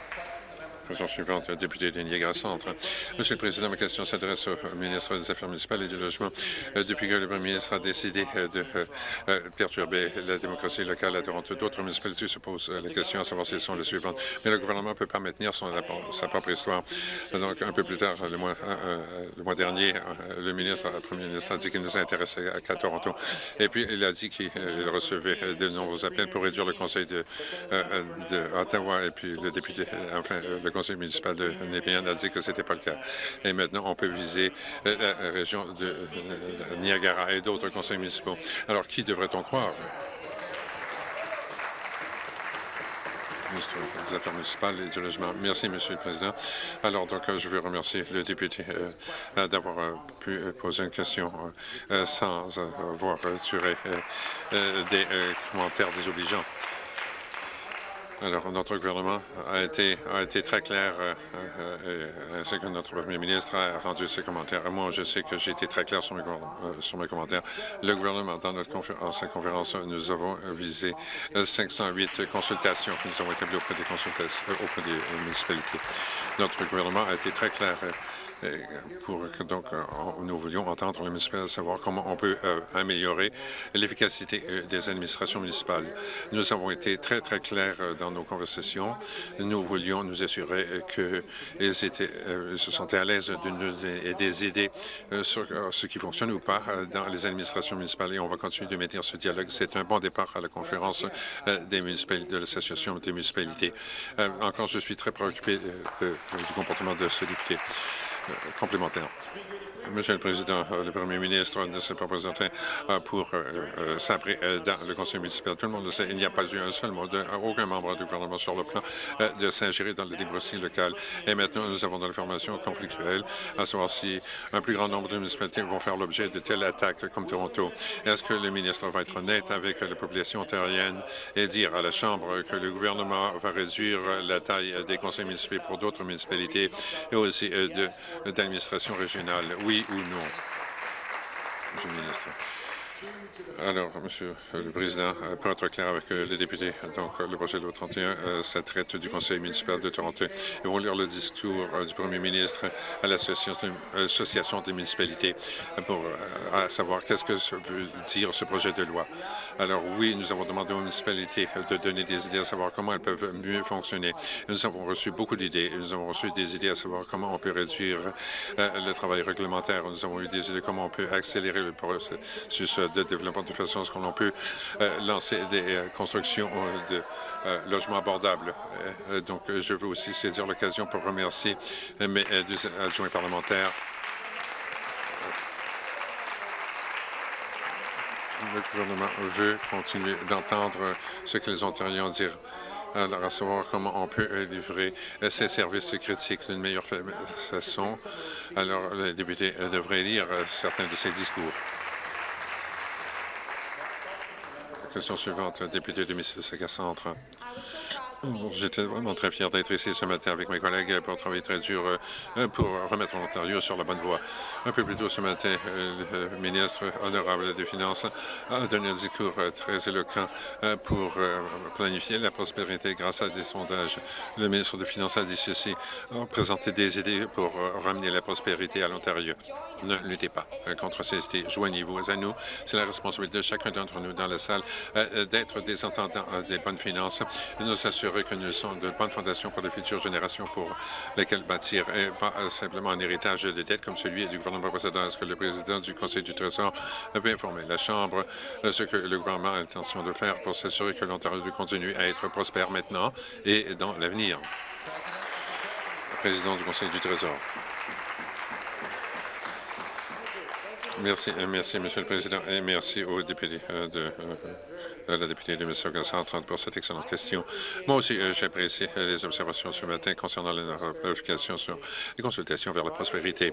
Speaker 3: Question suivante, député de Niagara Centre. Monsieur le Président, ma question s'adresse au ministre des Affaires municipales et du Logement. Euh, depuis que le Premier ministre a décidé euh, de euh, perturber la démocratie locale à Toronto, d'autres municipalités se posent la question à savoir si elles sont les suivantes. Mais le gouvernement ne peut pas maintenir son, sa propre histoire. Donc, un peu plus tard, le mois, le mois dernier, le ministre, le Premier ministre a dit qu'il ne s'intéressait qu'à Toronto. Et puis, il a dit qu'il recevait de nombreux appels pour réduire le conseil de, de Ottawa. Et puis, le député, enfin, le conseil municipal de Népéan a dit que ce n'était pas le cas. Et maintenant, on peut viser euh, la région de euh, Niagara et d'autres conseils municipaux. Alors, qui devrait-on croire? ministre des Affaires municipales et du logement. Merci, Monsieur le Président. Alors, donc, je veux remercier le député euh, d'avoir pu poser une question sans avoir tiré des commentaires désobligeants. Alors, notre gouvernement a été, a été très clair, euh, euh, ainsi que notre premier ministre a rendu ses commentaires. Moi, je sais que j'ai été très clair sur mes, euh, sur mes commentaires. Le gouvernement, dans notre conférence, sa conférence, nous avons visé 508 consultations que nous avons établies auprès des, consultations, auprès des municipalités. Notre gouvernement a été très clair pour donc euh, nous voulions entendre le municipal savoir comment on peut euh, améliorer l'efficacité euh, des administrations municipales. Nous avons été très, très clairs dans nos conversations. Nous voulions nous assurer qu'ils se sentaient à l'aise de nous des idées sur ce qui fonctionne ou pas dans les administrations municipales et on va continuer de maintenir ce dialogue. C'est un bon départ à la conférence des municipalités, de l'Association des municipalités. Encore, je suis très préoccupé du comportement de ce député. Complémentaire. Monsieur le Président, le Premier ministre ne s'est pas présenté pour s'abrer dans le conseil municipal. Tout le monde le sait, il n'y a pas eu un seul mot d'aucun membre du gouvernement sur le plan de s'ingérer dans le débroussaillement local. Et maintenant, nous avons de l'information conflictuelle à savoir si un plus grand nombre de municipalités vont faire l'objet de telles attaques comme Toronto. Est-ce que le ministre va être honnête avec la population ontarienne et dire à la Chambre que le gouvernement va réduire la taille des conseils municipaux pour d'autres municipalités et aussi d'administration régionale? Oui ou non? Monsieur le ministre? Alors, Monsieur le Président, euh, pour être clair avec euh, les députés, donc le projet de loi 31, euh, ça traite du Conseil municipal de Toronto. Ils vont lire le discours du Premier ministre à l'Association des municipalités pour savoir qu'est-ce que veut dire ce projet de loi. Alors oui, nous avons demandé aux municipalités de donner des idées à savoir comment elles peuvent mieux fonctionner. Nous avons reçu beaucoup d'idées. Nous avons reçu des idées à savoir comment on peut réduire le travail réglementaire. Nous avons eu des idées comment on peut accélérer le processus de développement de façon à ce qu'on peut euh, lancer des euh, constructions euh, de logements abordables? donc, je veux aussi saisir l'occasion pour remercier mes adjoints parlementaires le gouvernement veut continuer d'entendre ce que les Ontariens disent. Alors, à savoir comment on peut livrer ces services critiques d'une meilleure façon. Alors, les députés devraient lire certains de ces discours. Question suivante, député de Mississauga Centre. J'étais vraiment très fier d'être ici ce matin avec mes collègues pour travailler très dur euh, pour remettre l'Ontario sur la bonne voie. Un peu plus tôt ce matin, euh, le ministre honorable des Finances a donné un discours euh, très éloquent pour planifier la prospérité grâce à des sondages. Le ministre des Finances a dit ceci, a présenté des idées pour ramener la prospérité à l'Ontario. Ne luttez pas contre ces idées. Joignez-vous à nous. C'est la responsabilité de chacun d'entre nous dans la salle d'être des entendants des bonnes finances et nous assurer que nous sommes de bonnes fondations pour les futures générations pour lesquelles bâtir et pas simplement un héritage de dettes comme celui du gouvernement précédent. Est-ce que le président du Conseil du Trésor peut informer la Chambre? De ce que le gouvernement a l'intention de faire pour s'assurer que l'Ontario continue à être prospère maintenant et dans l'avenir? Président du Conseil du Trésor. Merci, merci, Monsieur le Président, et merci aux députés euh, de euh, la députée de Mississauga 130 pour cette excellente question. Moi aussi, euh, j'apprécie euh, les observations ce matin concernant la planification sur les consultations vers la prospérité.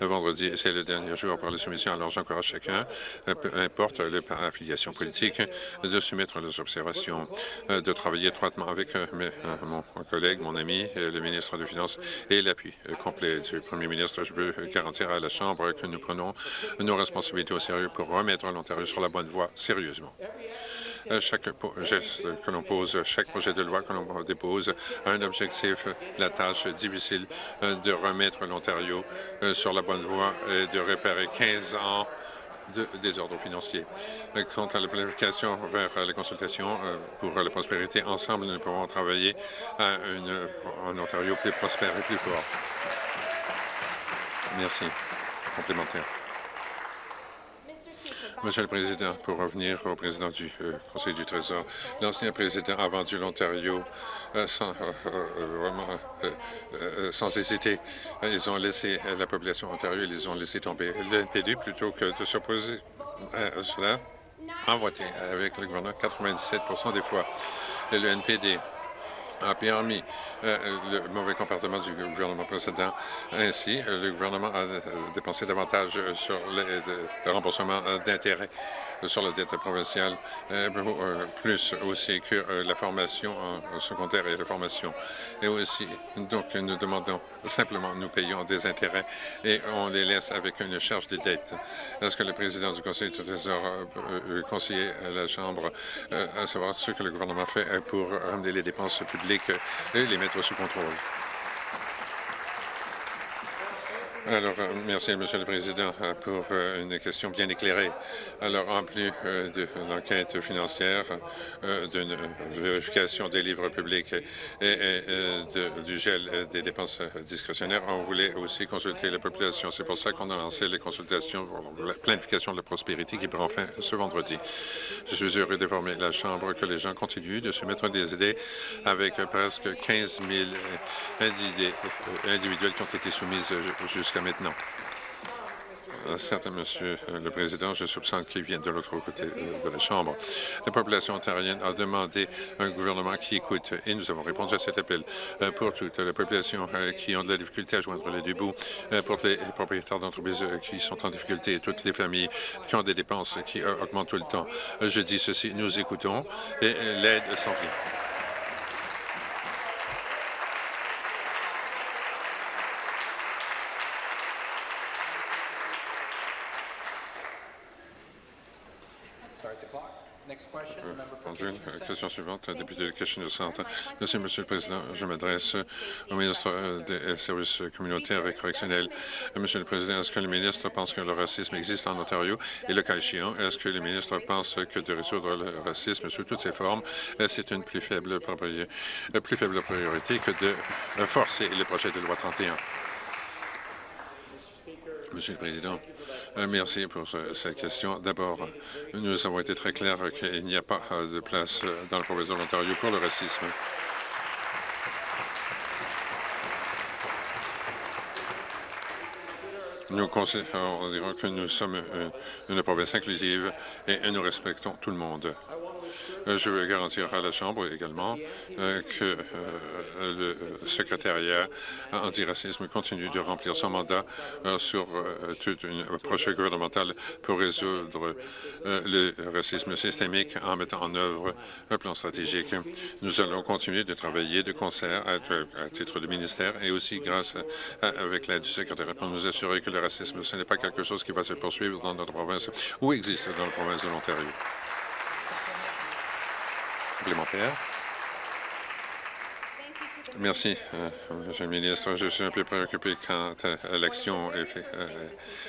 Speaker 3: Vendredi, c'est le dernier jour pour les soumissions, alors j'encourage chacun, peu importe l'affiliation politique, de soumettre les observations, de travailler étroitement avec mon collègue, mon ami, le ministre des Finances et l'appui complet du premier ministre. Je peux garantir à la Chambre que nous prenons nos responsabilités au sérieux pour remettre l'Ontario sur la bonne voie sérieusement. Euh, chaque geste que l'on pose, chaque projet de loi que l'on dépose a un objectif, la tâche difficile euh, de remettre l'Ontario euh, sur la bonne voie et de réparer 15 ans de désordre financier. Quant à la planification vers les consultations pour la prospérité, ensemble, nous pouvons travailler à un Ontario plus prospère et plus fort. Merci. Complémentaire. Monsieur le Président, pour revenir au président du euh, Conseil du Trésor, l'ancien président a vendu l'Ontario euh, sans, euh, sans hésiter. Ils ont laissé la population Ontario, ils ont laissé tomber. Le NPD, plutôt que de s'opposer à cela, a voté avec le gouvernement 97% des fois. Et le NPD a permis euh, le mauvais comportement du gouvernement précédent. Ainsi, le gouvernement a euh, dépensé davantage sur le remboursement d'intérêts sur la dette provinciale, euh, euh, plus aussi que euh, la formation en secondaire et la formation. Et aussi, donc, nous demandons simplement, nous payons des intérêts et on les laisse avec une charge de dette. Est-ce que le président du Conseil du Trésor a conseillé à la Chambre à savoir ce que le gouvernement fait pour ramener les dépenses publiques et les mettre sous contrôle? Alors, euh, merci, Monsieur le Président, euh, pour euh, une question bien éclairée. Alors, en plus de l'enquête financière, d'une vérification des livres publics et, du gel des dépenses discrétionnaires, on voulait aussi consulter la population. C'est pour ça qu'on a lancé les consultations pour la planification de la prospérité qui prend fin ce vendredi. Je suis heureux d'informer la Chambre que les gens continuent de se mettre des idées avec presque 15 000 idées individuelles qui ont été soumises jusqu'à jusqu'à maintenant. Euh, certes, Monsieur euh, le Président, je soupçonne qu'il vient de l'autre côté euh, de la Chambre. La population ontarienne a demandé un gouvernement qui écoute et nous avons répondu à cet appel pour toute la population qui ont de la difficulté à joindre les deux bouts, pour les propriétaires d'entreprises qui sont en difficulté et toutes les familles qui ont des dépenses qui augmentent tout le temps. Je dis ceci, nous écoutons et l'aide s'en vient. Question suivante, député de Kitchener Centre. Merci, Monsieur le Président. Je m'adresse au ministre euh, des Services communautaires et correctionnels. Monsieur le Président, est-ce que le ministre pense que le racisme existe en Ontario? Et le cas échéant, est-ce que le ministre pense que de résoudre le racisme sous toutes ses formes, euh, c'est une plus faible, euh, plus faible priorité que de forcer le projet de loi 31? Monsieur le Président, euh, merci pour cette question. D'abord, nous avons été très clairs qu'il n'y a pas de place dans la province de l'Ontario pour le racisme. Nous considérons que nous sommes une province inclusive et nous respectons tout le monde. Euh, je veux garantir à la Chambre également euh, que euh, le secrétariat antiracisme continue de remplir son mandat sur toute une approche gouvernementale pour résoudre le racisme systémique en mettant en œuvre un plan stratégique. Nous allons continuer de travailler de concert à, titre de ministère et aussi grâce avec l'aide du secrétariat pour nous assurer que le racisme, ce n'est pas quelque chose qui va se poursuivre dans notre province ou existe dans la province de l'Ontario Merci, euh, Monsieur le ministre. Je suis un peu préoccupé quant à l'action. Euh,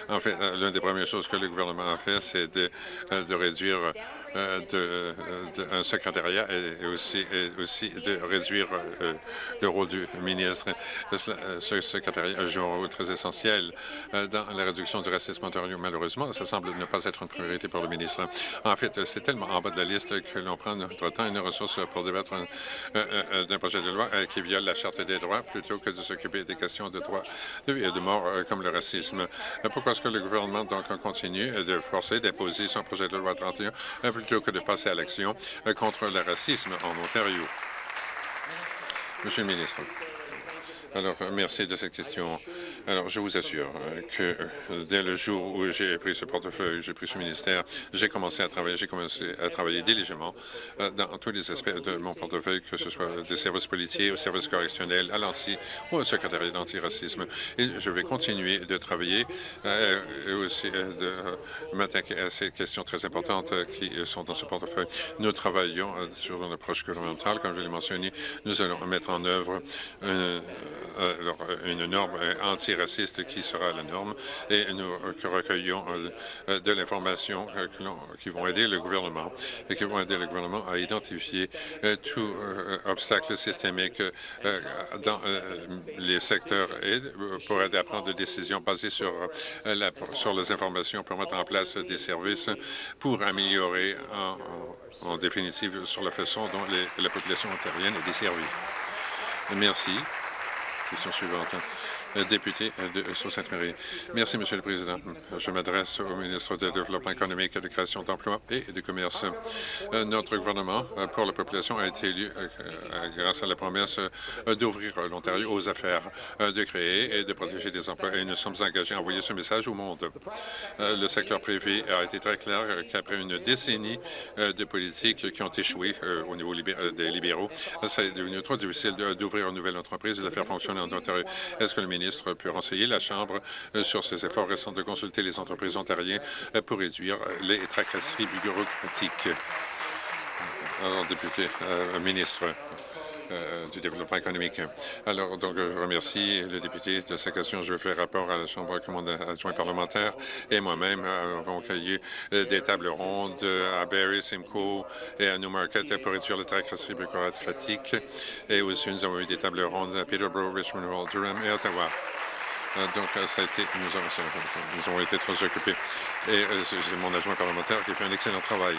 Speaker 3: en fait, euh, l'une des premières choses que le gouvernement a fait, c'est de, de, réduire euh, de, de, un secrétariat et aussi, aussi de réduire euh, le rôle du ministre. Ce secrétariat joue un rôle très essentiel euh, dans la réduction du racisme ontario. Malheureusement, ça semble ne pas être une priorité pour le ministre. En fait, c'est tellement en bas de la liste que l'on prend notre temps et nos ressources pour débattre d'un projet de loi qui viole la Charte des droits plutôt que de s'occuper des questions de droits de vie et de mort comme le racisme. Pourquoi est-ce que le gouvernement donc continue de forcer d'imposer son projet de loi 31 plutôt que de passer à l'action euh, contre le racisme en Ontario. Monsieur le ministre. Alors, merci de cette question. Alors, je vous assure euh, que euh, dès le jour où j'ai pris ce portefeuille, j'ai pris ce ministère, j'ai commencé à travailler, j'ai commencé à travailler diligemment euh, dans tous les aspects de mon portefeuille, que ce soit des services policiers, aux services correctionnels, à l'ANSI ou au secrétariat d'antiracisme. Et je vais continuer de travailler et aussi de m'attaquer à ces questions très importantes qui sont dans ce portefeuille. Nous travaillons sur une approche gouvernementale, comme je l'ai mentionné. Nous allons mettre en œuvre une norme anti raciste qui sera la norme et nous recueillons euh, de l'information qui vont aider le gouvernement et qui vont aider le gouvernement à identifier euh, tout euh, obstacle systémique dans les secteurs et pour aider à prendre des décisions basées sur, sur les informations pour mettre en place des services pour améliorer en, en définitive sur la façon dont la population ontarienne est desservie. Merci. Question suivante. Euh, député euh, de euh, Sault-Sainte-Marie. Merci, Monsieur le Président. Je m'adresse au ministre du Développement économique de création d'emplois et de commerce. Notre gouvernement pour la population a été élu grâce à la promesse d'ouvrir l'Ontario aux affaires, de créer et de protéger des emplois. Et nous sommes engagés à envoyer ce message au monde. Le secteur privé a été très clair qu'après une décennie de politiques qui ont échoué au niveau des libéraux, ça est devenu trop difficile d'ouvrir une nouvelle entreprise et de la faire fonctionner en Ontario. Est-ce que le ministre ministre peut renseigner la Chambre euh, sur ses efforts récents de consulter les entreprises ontariennes euh, pour réduire les tracasseries bureaucratiques. Député, euh, ministre, du développement économique. Alors, donc, je remercie le député de sa question. Je vais faire rapport à la Chambre commande adjoint parlementaire et moi-même avons accueilli des tables rondes à Barrie, Simcoe et à Newmarket pour réduire les tracasseries bureaucratiques. Et aussi, nous avons eu des tables rondes à Peterborough, Richmond Durham et Ottawa. Euh, donc, ça a été, nous, avons, nous avons été très occupés. Et euh, c'est mon adjoint parlementaire qui fait un excellent travail.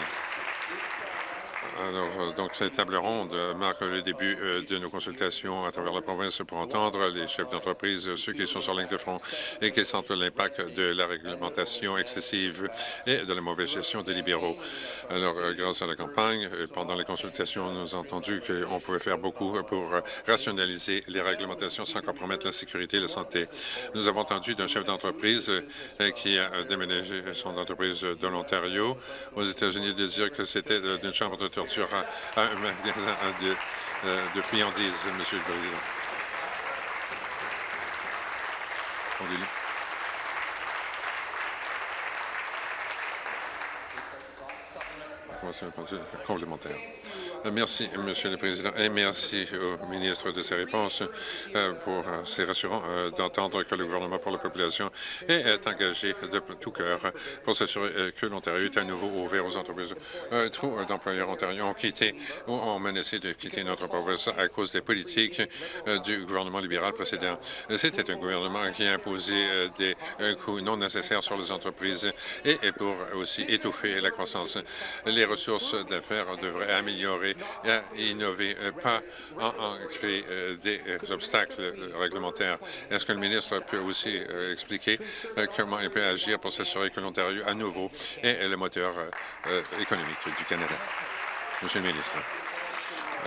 Speaker 3: Alors, euh, donc, cette table ronde euh, marque le début euh, de nos consultations à travers la province pour entendre les chefs d'entreprise, ceux qui sont sur ligne de front et qui sentent l'impact de la réglementation excessive et de la mauvaise gestion des libéraux. Alors, grâce à la campagne, pendant les consultations, nous avons entendu qu'on pouvait faire beaucoup pour rationaliser les réglementations sans compromettre la sécurité et la santé. Nous avons entendu d'un chef d'entreprise qui a déménagé son entreprise de l'Ontario aux États-Unis de dire que c'était d'une chambre de torture à un magasin de, euh, de friandises, Monsieur le Président. Complémentaire. Euh, merci, Monsieur le Président, et merci au ministre de ses réponses euh, pour euh, c'est rassurant d'entendre que le gouvernement pour la population est engagé de tout cœur pour s'assurer que l'Ontario est à nouveau ouvert aux entreprises. trop d'employeurs ontariens ont quitté ou ont menacé de quitter notre province à cause des politiques du gouvernement libéral précédent. C'était un gouvernement qui a imposé des coûts non nécessaires sur les entreprises et pour aussi étouffer la croissance. Les ressources d'affaires devraient améliorer et innover, euh, pas en, créer euh, des euh, obstacles réglementaires. Est-ce que le ministre peut aussi expliquer comment il peut agir pour s'assurer que l'Ontario, à nouveau, est le moteur économique du Canada? Monsieur le ministre.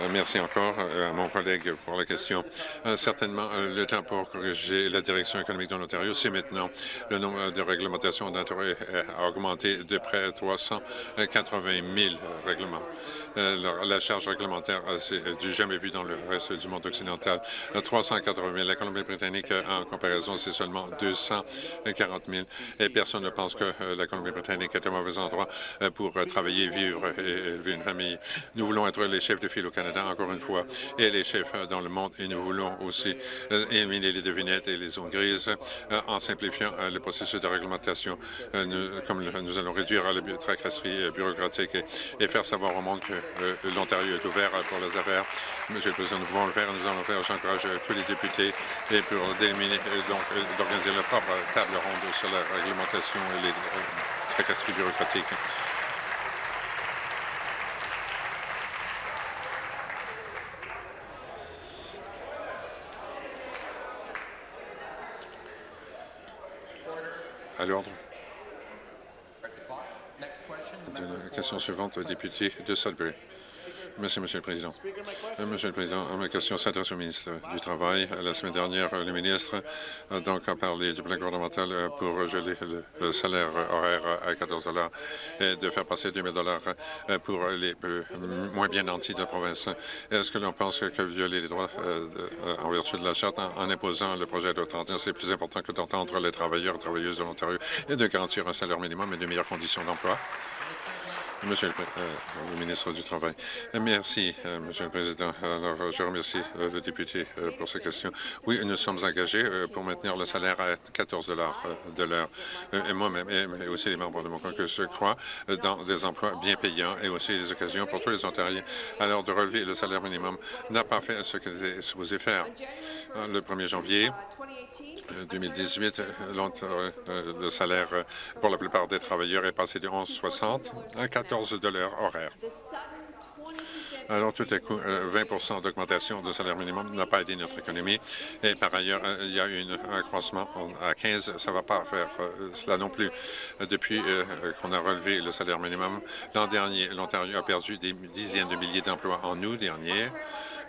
Speaker 3: Euh, merci encore euh, à mon collègue pour la question. Euh, certainement, le temps pour corriger la direction économique de l'Ontario, c'est maintenant. Le nombre de réglementations d'intérêt a augmenté de près de 380 000 règlements. La charge réglementaire, c'est du jamais vu dans le reste du monde occidental. 380 000. La Colombie-Britannique, en comparaison, c'est seulement 240 000. Et personne ne pense que la Colombie-Britannique est un mauvais endroit pour travailler, vivre et élever une famille. Nous voulons être les chefs de file au Canada encore une fois, et les chefs dans le monde. Et nous voulons aussi euh, éliminer les devinettes et les zones grises euh, en simplifiant euh, le processus de réglementation, comme nous allons réduire la tracasserie bureaucratique et, faire savoir au monde que l'Ontario est ouvert pour les affaires. Monsieur le Président, nous pouvons le faire, nous allons le faire. J'encourage tous les députés et pour d'éliminer, donc d'organiser leur propre table ronde sur la réglementation et les tracasseries bureaucratiques. À l'ordre. La question suivante, député de Sudbury. Monsieur le Président. Euh, Monsieur le Président, ma question s'adresse au ministre du Travail. La semaine dernière, le ministre a donc parlé du plan gouvernemental pour geler le salaire horaire à 14 et de faire passer 2 000 pour les moins bien nantis de la province. Est-ce que l'on pense que violer les droits euh, en vertu de la Charte en, imposant le projet de 31, c'est plus important que d'entendre les travailleurs et travailleuses de l'Ontario et de garantir un salaire minimum et de meilleures conditions d'emploi? Monsieur euh, le, ministre du Travail. Merci, euh, Monsieur le Président. Alors, je remercie euh, le député pour ces questions. Oui, nous sommes engagés pour maintenir le salaire à 14 de l'heure. Et moi-même, et aussi les membres de mon que je crois dans des emplois bien payants et aussi des occasions pour tous les Ontariens. Alors, de relever le salaire minimum n'a pas fait ce qu'il est supposé faire. Le 1er janvier 2018, le salaire pour la plupart des travailleurs est passé de 11,60 à 14 14 de l'heure horaire. Alors, tout à coup, 20% euh, d'augmentation de salaire minimum n'a pas aidé notre économie. Et par ailleurs, euh, il y a eu un accroissement à 15. Ça ne va pas faire euh, cela non plus. Depuis qu'on a relevé le salaire minimum, l'an dernier, l'Ontario a perdu des dizaines de milliers d'emplois en août dernier.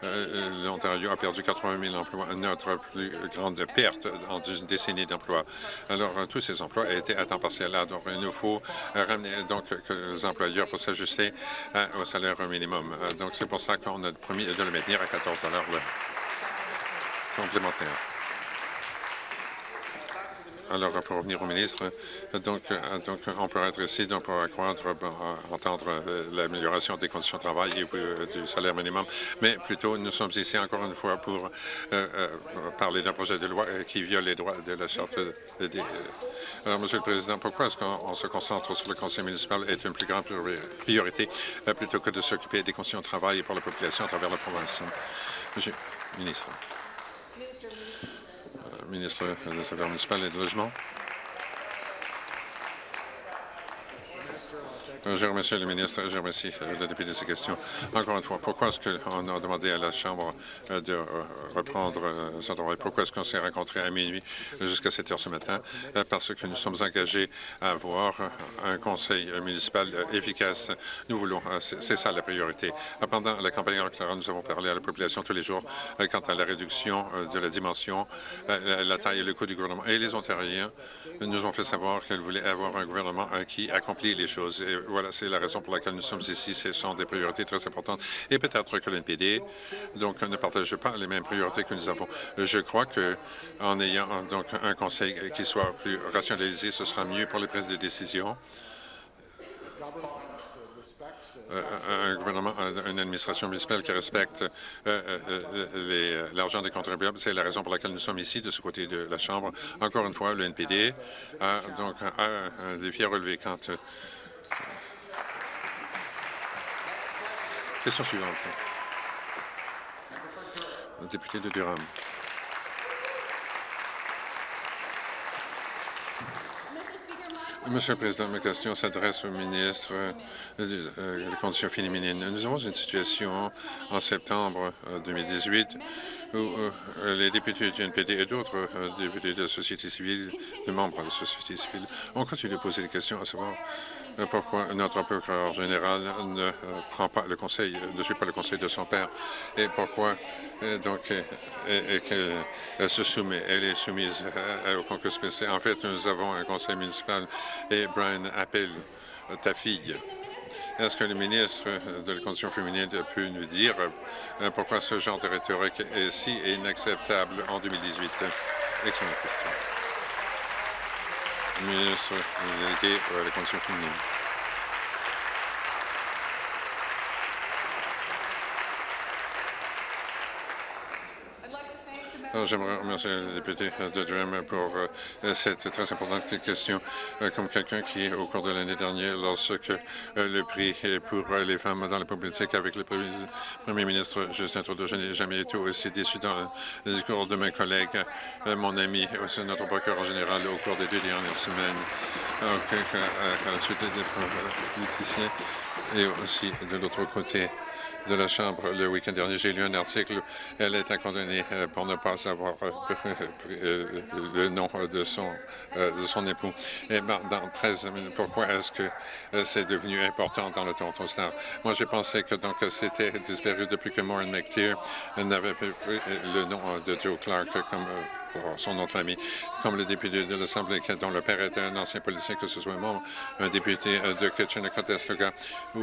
Speaker 3: Euh, euh, l'Ontario a perdu 80 000 emplois, notre plus grande perte en une décennie d'emplois. Alors, euh, tous ces emplois été à temps partiel. Donc, il nous faut ramener donc que les employeurs pour s'ajuster au salaire minimum. Donc, c'est pour ça qu'on a promis de le maintenir à 14 l'heure complémentaire. Alors, pour revenir au ministre, donc, euh, on peut être ici donc, pour accroître, entendre euh, l'amélioration des conditions de travail et euh, du salaire minimum, mais plutôt nous sommes ici encore une fois pour parler d'un projet de loi qui viole les droits de la Charte des... Alors, Monsieur le Président, pourquoi est-ce qu'on se concentre sur le conseil municipal est une plus grande priorité plutôt que de s'occuper des conditions de travail pour la population à travers la province? Monsieur le ministre ministre des Affaires municipales et du Logement. Je remercie le ministre, je remercie le député de ces questions. Encore une fois, pourquoi est-ce qu'on a demandé à la Chambre de reprendre son travail? Pourquoi est-ce qu'on s'est rencontrés à minuit jusqu'à 7 heures ce matin? Parce que nous sommes engagés à avoir un conseil municipal efficace. Nous voulons, c'est ça la priorité. Pendant la campagne électorale, nous avons parlé à la population tous les jours quant à la réduction de la dimension, la taille et le coût du gouvernement. Et les Ontariens nous ont fait savoir qu'ils voulaient avoir un gouvernement qui accomplit les choses. Voilà, c'est la raison pour laquelle nous sommes ici. Ce sont des priorités très importantes. Et peut-être que l'NPD donc, ne partage pas les mêmes priorités que nous avons. Je crois qu'en ayant donc un conseil qui soit plus rationalisé, ce sera mieux pour les prises de décision. un gouvernement, une administration municipale qui respecte l'argent des contribuables. C'est la raison pour laquelle nous sommes ici, de ce côté de la Chambre. Encore une fois, le NPD a donc un défi à relever quant Question suivante. Le député de Durham. Monsieur le Président, ma question s'adresse au ministre des Conditions féminines. Nous avons une situation en septembre 2018 où les députés du NPD et d'autres députés de la société civile, des membres de la société civile, ont continué de poser des questions à savoir pourquoi notre procureur général ne prend pas le conseil, ne suit pas le conseil de son père? Et pourquoi donc se soumet, elle est soumise au concours spécial? En fait, nous avons un conseil municipal et Brian appelle ta fille. Est-ce que le ministre de la Condition féminine peut nous dire pourquoi ce genre de rhétorique est si inacceptable en 2018? Excellente question. Ministre délégué à la Condition féminine. J'aimerais remercier le député de Durham pour cette très importante question. Comme quelqu'un qui, au cours de l'année dernière, lorsque le prix pour les femmes dans la politique avec le premier ministre Justin Trudeau, je n'ai jamais été aussi déçu dans le discours de mes collègues, mon ami, aussi notre procureur général au cours des deux dernières semaines, à la suite des politiciens et aussi de l'autre côté de la Chambre le week-end dernier. J'ai lu un article. Elle été condamnée euh, pour ne pas avoir euh, euh, le nom de son, de son époux. Et ben, dans 13 minutes, pourquoi est-ce que c'est devenu important dans le Toronto Star? Moi, j'ai pensé que donc c'était disparu depuis que Maureen McTeer n'avait pris le nom de Joe Clark comme son nom de famille, comme le député de l'Assemblée dont le père était un ancien policier, que ce soit membre, un député de Kitchener-Conestoga ou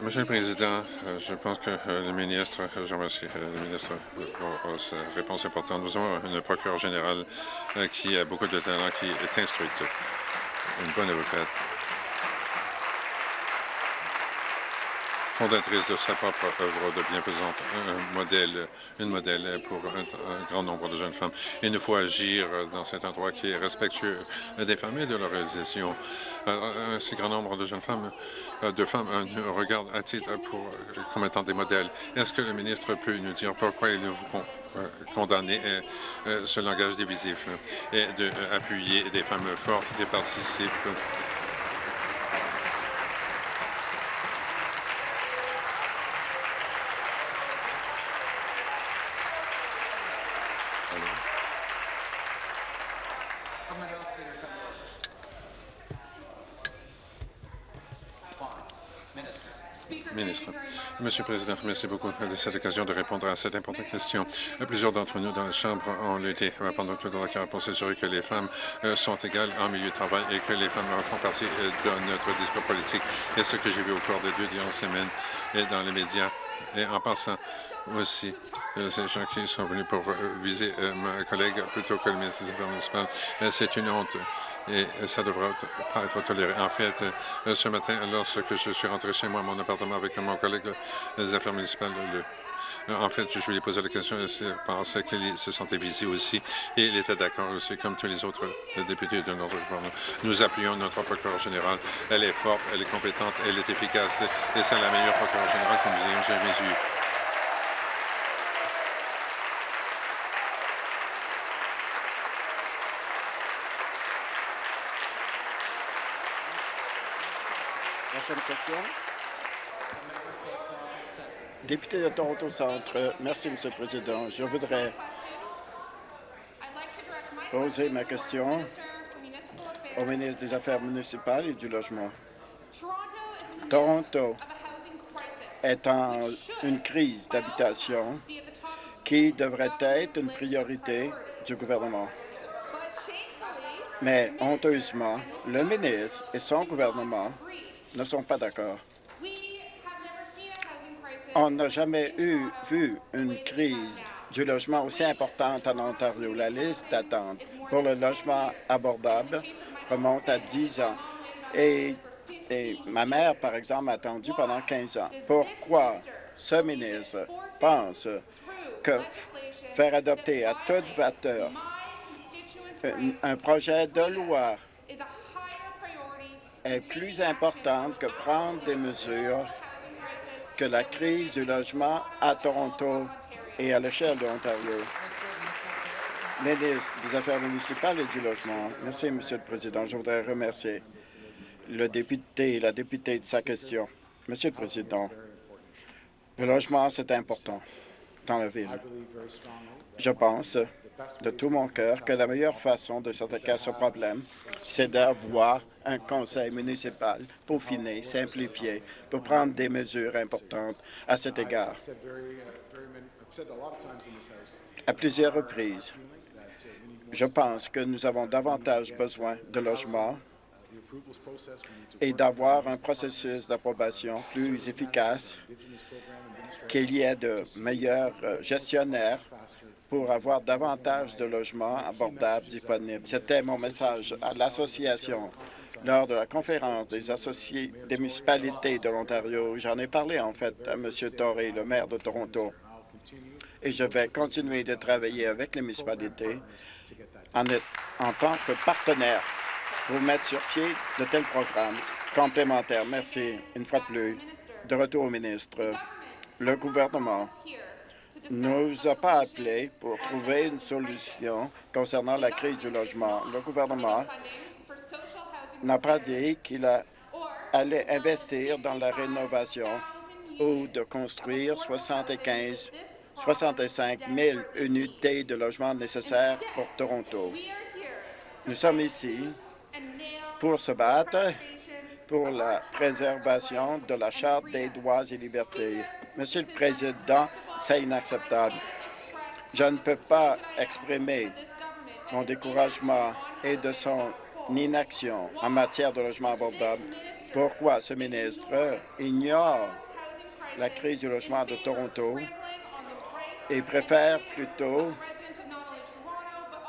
Speaker 3: Monsieur le Président, euh, je pense que euh, le ministre, euh, je remercie le ministre pour sa réponse importante. Nous avons une procureure générale qui a beaucoup de talent, qui est instruite, une bonne avocate. Fondatrice de sa propre œuvre de bienfaisante, un modèle, une modèle pour un, grand nombre de jeunes femmes. Il nous faut agir dans cet endroit qui est respectueux des femmes et de leur réalisation. Un si grand nombre de jeunes femmes, de femmes nous regardent à titre pour, comme étant des modèles. Est-ce que le ministre peut nous dire pourquoi il faut condamner ce langage divisif et d'appuyer des femmes fortes qui participent Monsieur le Président, merci beaucoup de cette occasion de répondre à cette importante question. Plusieurs d'entre nous dans la Chambre ont lutté pendant toute la carrière pour s'assurer que les femmes euh, sont égales en milieu de travail et que les femmes font partie euh, de notre discours politique. Et ce que j'ai vu au cours des deux dernières semaines et dans les médias Et en passant aussi, euh, ces gens qui sont venus pour euh, viser euh, ma collègue plutôt que le ministre des Affaires municipales, c'est une honte et ça ne devrait pas être toléré. En fait, ce matin, lorsque je suis rentré chez moi, mon appartement, avec mon collègue des Affaires municipales, en fait, je lui ai posé la question, pensait qu'il se sentait visé aussi, et il était d'accord aussi, comme tous les autres députés de notre gouvernement. Nous appuyons notre procureur général. Elle est forte, elle est compétente, elle est efficace, et c'est la meilleure procureure générale que nous ayons jamais eue.
Speaker 4: Prochaine. Député de Toronto Centre, merci, M. le Président. Je voudrais poser ma question au ministre des Affaires municipales et du Logement. Toronto est en une crise d'habitation qui devrait être une priorité du gouvernement. Mais honteusement, le ministre et son gouvernement ne sont pas d'accord. On n'a jamais eu, vu une crise du logement aussi importante en Ontario. La liste d'attente pour le logement abordable remonte à 10 ans. Et, ma mère, par exemple, a attendu pendant 15 ans. Pourquoi ce ministre pense que faire adopter à toute vapeur un projet de loi est plus importante que prendre des mesures que la crise du logement à Toronto et à l'échelle de l'Ontario. Ministre des Affaires municipales et du Logement. Merci, Monsieur le Président. Je voudrais remercier le député et la députée de sa question. Monsieur le Président, le logement, c'est important dans la ville. Je pense de tout mon cœur que la meilleure façon de s'attaquer à ce problème, c'est d'avoir un conseil municipal peaufiné, simplifié, pour prendre des mesures importantes à cet égard. À plusieurs reprises, je pense que nous avons davantage besoin de logements et d'avoir un processus d'approbation plus efficace, qu'il y ait de meilleurs euh, gestionnaires pour avoir davantage de logements abordables disponibles. C'était mon message à l'Association lors de la conférence des associés des municipalités de l'Ontario. J'en ai parlé, en fait, à M. Torrey, le maire de Toronto. Et je vais continuer de travailler avec les municipalités en, en tant que partenaire pour mettre sur pied de tels programmes complémentaires. Merci, une fois de plus. De retour au ministre. Le gouvernement nous a pas appelés pour trouver une solution concernant la crise du logement. Le gouvernement n'a pas dit qu'il allait investir dans la rénovation ou de construire 75 65 000 unités de logement nécessaires pour Toronto. Nous sommes ici pour se battre pour la préservation de la Charte des droits et libertés. Monsieur le Président, c'est inacceptable. Je ne peux pas exprimer mon découragement et de son inaction en matière de logement abordable. Pourquoi ce ministre ignore la crise du logement de Toronto et préfère plutôt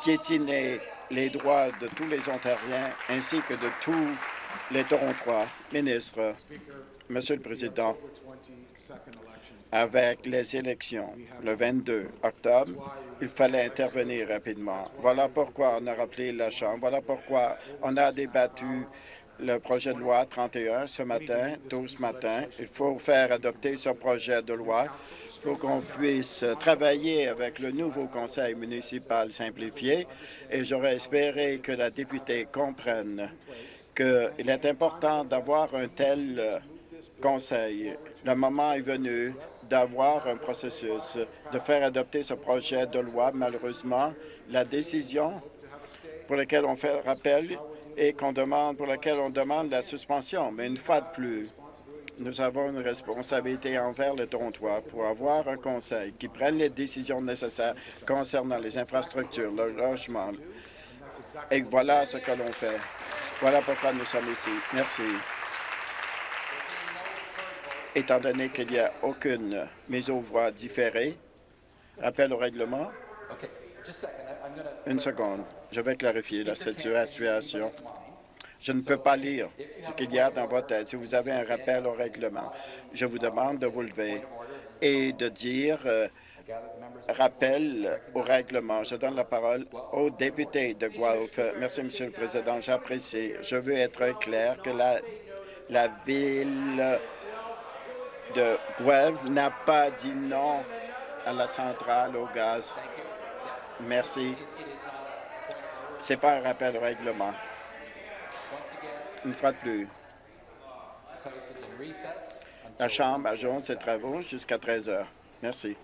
Speaker 4: piétiner les droits de tous les Ontariens ainsi que de tous les Torontois. Ministre, Monsieur le Président, avec les élections le 22 octobre, il fallait intervenir rapidement. Voilà pourquoi on a rappelé la Chambre. Voilà pourquoi on a débattu le projet de loi 31 ce matin, tôt ce matin. Il faut faire adopter ce projet de loi pour qu'on puisse travailler avec le nouveau conseil municipal simplifié et j'aurais espéré que la députée comprenne qu'il est important d'avoir un tel conseil. Le moment est venu d'avoir un processus, de faire adopter ce projet de loi. Malheureusement, la décision pour laquelle on fait rappel et qu'on demande, pour laquelle on demande la suspension. Mais une fois de plus, nous avons une responsabilité envers les Torontois pour avoir un conseil qui prenne les décisions nécessaires concernant les infrastructures, le logement. Et voilà ce que l'on fait. Voilà pourquoi nous sommes ici. Merci. Étant donné qu'il n'y a aucune mise aux voix différée, rappel au règlement. Une seconde. Je vais clarifier la situation. Je ne peux pas lire ce qu'il y a dans votre tête. Si vous avez un rappel au règlement, je vous demande de vous lever et de dire euh, rappel au règlement. Je donne la parole au député de Guelph. Merci, Monsieur le Président. J'apprécie. Je veux être clair que la, ville de Guelph n'a pas dit non à la centrale au gaz. Merci. C'est pas un rappel au règlement. Une fois de plus, la Chambre ajoute ses travaux jusqu'à 13 heures. Merci.